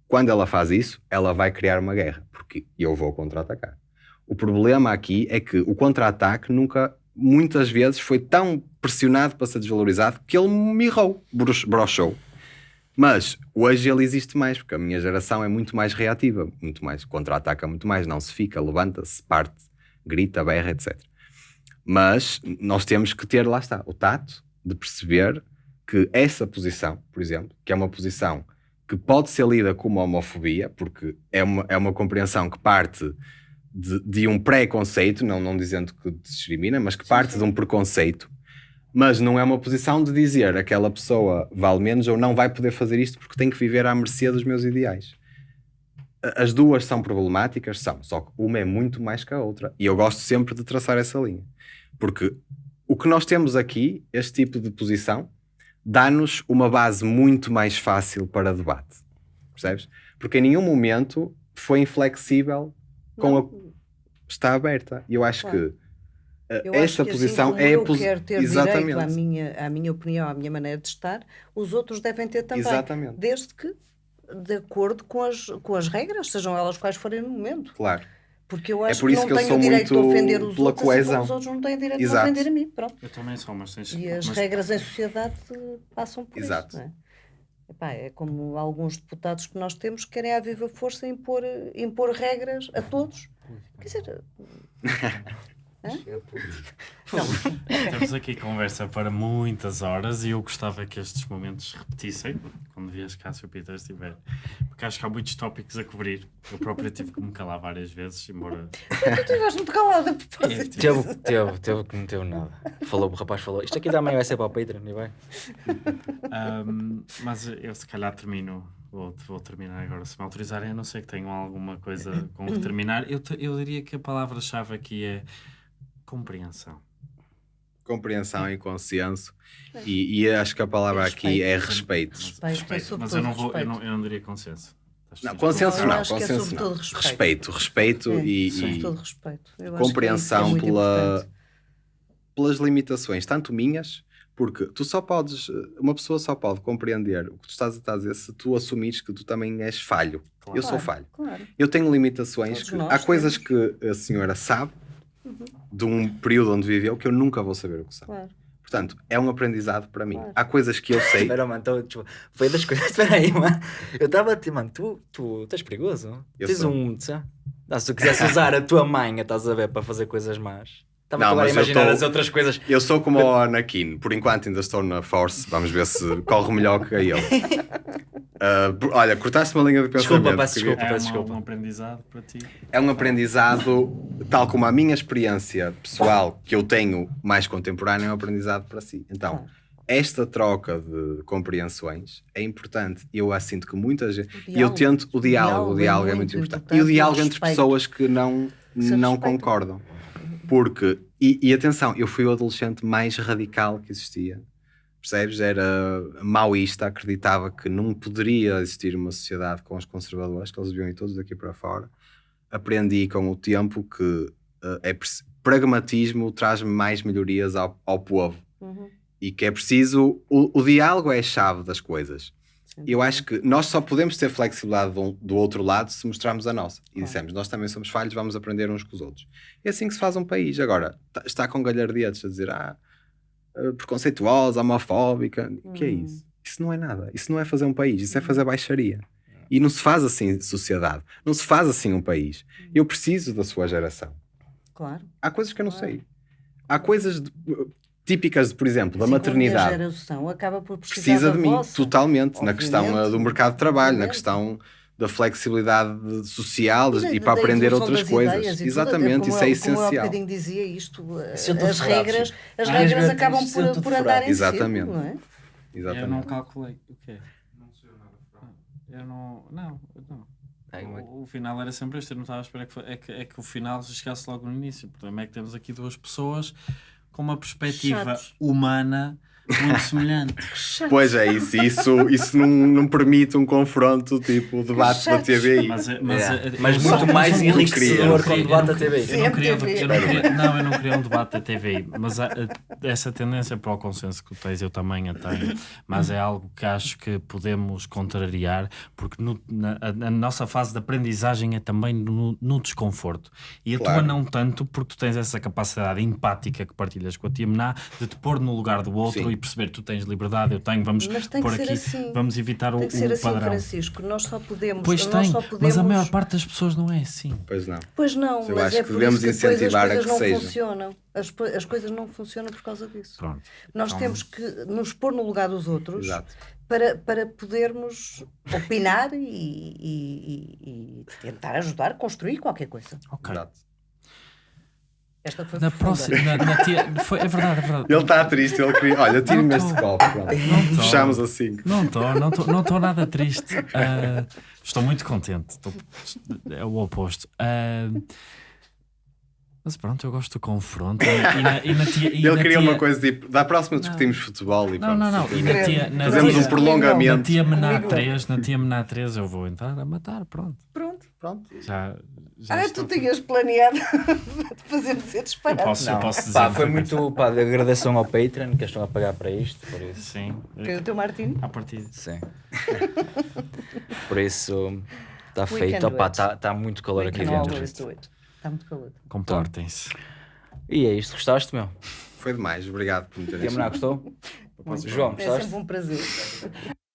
Quando ela faz isso, ela vai criar uma guerra, porque eu vou contra-atacar. O problema aqui é que o contra-ataque nunca, muitas vezes, foi tão pressionado para ser desvalorizado que ele brox- broxou. Mas hoje ele existe mais, porque a minha geração é muito mais reativa, muito mais, contra-ataca muito mais, não se fica, levanta-se, parte, grita, berra, etc. Mas nós temos que ter, lá está, o tato de perceber que essa posição, por exemplo, que é uma posição que pode ser lida como homofobia, porque é uma, é uma compreensão que parte de, de um preconceito, não, não dizendo que discrimina, mas que parte de um preconceito, mas não é uma posição de dizer aquela pessoa vale menos ou não vai poder fazer isto porque tem que viver à mercê dos meus ideais. As duas são problemáticas, são, só que uma é muito mais que a outra. E eu gosto sempre de traçar essa linha. Porque o que nós temos aqui, este tipo de posição, dá-nos uma base muito mais fácil para debate. Percebes? Porque em nenhum momento foi inflexível com a. Não, Está aberta. E eu acho Claro. que. uh, Eu esta que posição assim é a eu posi- quero ter Exatamente. direito à minha, à minha opinião, à minha maneira de estar, os outros devem ter também. Exatamente. Desde que de acordo com as, com as regras, sejam elas quais forem no momento. Claro. Porque eu É acho por que isso não que eu tenho sou o direito de ofender os pela outros, assim coesão. os outros não têm direito de Exato. ofender a mim. Pronto. Eu também sou, mas tens E as mas- regras em sociedade passam por Exato. isso. Não é? Epá, é como alguns deputados que nós temos que querem à viva força impor, impor regras a todos. Quer dizer, Temos aqui conversa para muitas horas e eu gostava que estes momentos se repetissem quando vias cá se o Peter estiver. Porque acho que há muitos tópicos a cobrir. Eu próprio tive que me calar várias vezes, embora. tu estiveste muito calada a propósito. Teve, teve, teve que não teve nada. Falou, o rapaz falou, isto aqui também vai ser para o Patreon, e vai. Ahm, mas eu se calhar termino. Vou, vou terminar agora, se me autorizarem. Eu não sei que tenham alguma coisa com que terminar. Eu, te- eu diria que a palavra-chave aqui é compreensão. Compreensão e consenso. E, e acho que a palavra aqui é respeito. Respeito, é mas eu não, vou, eu, respeito. não, eu não diria consenso. Não, dizendo consenso não, acho que é consenso sobretudo não. respeito. Respeito, respeito É, e, e respeito. Eu acho que isso é compreensão muito pela, pelas limitações, tanto minhas, porque tu só podes, uma pessoa só pode compreender o que tu estás a dizer se tu assumires que tu também és falho. Claro. Eu sou falho. Claro. Eu tenho limitações, que, há coisas temos. Que a senhora sabe de um período onde viveu que eu nunca vou saber o que são. Claro. Portanto, é um aprendizado para mim. Claro. Há coisas que eu sei. Espera, mano, então, tipo, foi das coisas. Espera aí, mano. Eu estava a mano, tu, tu estás perigoso? Eu Tens sou. um. sei não, se tu quisesse usar a tua mãe, estás a ver, para fazer coisas más. Estava Não, agora a imaginar tô- as outras coisas. Eu sou como o Anakin, por enquanto ainda estou na Force, vamos ver se corre melhor que ele. Por- olha, cortaste uma linha de pensamento. Desculpa, peço desculpa. É peço uma- desculpa. um aprendizado para ti. É um aprendizado, tal como a minha experiência pessoal que eu tenho mais contemporânea, é um aprendizado para si. Então, esta troca de compreensões é importante. Eu a sinto que muita gente. O E eu tento o O diálogo, o diálogo é diálogo é muito muito importante. importante E o o diálogo entre pessoas que não, Se não concordam. Porque, e, e atenção, eu fui o adolescente mais radical que existia. Percebes? Era maoísta, acreditava que não poderia existir uma sociedade com os conservadores, que eles deviam ir todos daqui para fora. Aprendi com o tempo que eh, é pragmatismo traz mais melhorias ao, ao povo Uhum. e que é preciso. O, o diálogo é a chave das coisas. Sem Eu acho que nós só podemos ter flexibilidade do, do outro lado se mostrarmos a nossa. E Claro. dissemos, nós também somos falhos, vamos aprender uns com os outros. É assim que se faz um país. Agora, tá- está com galhardetes a dizer, ah, preconceituosa, homofóbica. O que é Hum. isso? Isso não é nada. Isso não é fazer um país. Isso é fazer baixaria. E não se faz assim sociedade. Não se faz assim um país. Eu preciso da sua geração. Claro. Há coisas que eu não Claro. sei. Há coisas de- típicas, por exemplo, da Assim como a maternidade. geração acaba por precisar Precisa de mim, vossa. totalmente, na questão Obviamente. uh, do mercado de trabalho, na Obviamente. questão da flexibilidade social E e para aprender outras coisas. e Exatamente, isso é Como eu há essencial. bocadinho dizia isto, eh, é as regras, as Ah, regras acabam é por, por andar em Exatamente. círculo, não é? Eu não Exatamente. calculei. O quê? Eu não. Não, não. Ai, ué. O, o final era sempre este. Eu não estava a esperar que, foi- é que, é que o final chegasse logo no início. O problema é que temos aqui duas pessoas com uma perspectiva Chatos. humana muito semelhante. Pois é, isso, isso, isso não, não permite um confronto tipo o debate da. TVI. Mas, é- mas, É, é- mas eu muito mais enriquecedor queria- com o eu debate não- da TVI. Eu não queria, eu não queria- não, eu não queria um debate da TVI, mas a- a- essa tendência para o consenso que tu tens, eu também a tenho, mas é algo que acho que podemos contrariar, porque no- na, a, a nossa fase de aprendizagem é também no, no desconforto. E a tua Claro. não tanto, porque tu tens essa capacidade empática que partilhas com a tia Mená, de te pôr no lugar do outro Sim. E perceber tu tens liberdade, eu tenho, vamos que ser aqui, assim. vamos evitar o, Tem que ser o assim, padrão. Francisco. Nós só podemos. Pois nós tem, só podemos... mas a maior parte das pessoas não é assim. Pois não. Pois não, Eu mas acho é que por devemos isso que incentivar a as coisas que não seja. funcionam. As, as coisas não funcionam por causa disso. Pronto. Nós Então- temos que nos pôr no lugar dos outros Exato. para, para podermos opinar e, e- e- tentar ajudar a construir qualquer coisa. Ok. Exato. Esta foi Na próxima, na, na tia, foi, é verdade, é verdade. Ele está triste, ele queria. Olha, tire-me este copo. Tô. Fechamos assim. Não estou, não estou não tô nada triste. Ah, estou muito contente. Estou- é o oposto. Ah, mas pronto, eu gosto do confronto. E, na, e na tia. E Ele na queria tia- uma coisa tipo. Da próxima discutimos futebol e Não, pronto. não, não. E na tia, na Fazemos tia, um prolongamento. Na tia Mená Comigo não. 3, na tia Mená 3 eu vou entrar a matar, pronto. Pronto. Pronto. Já, já Ah, tu tinhas planeado fazer-me ser Eu disparado. posso, eu Não, posso dizer. pá, foi muito pá, de agradeção ao Patreon que estão a pagar para isto, por isso. Sim. Foi o teu Martini? À partida. Sim. por isso está feito. Está tá muito calor We aqui dentro. Está muito calor. Comportem-se. E é isto, gostaste, meu? Foi demais. Obrigado por me terem Tia Mená, gostou? João, É gostaste? sempre um prazer.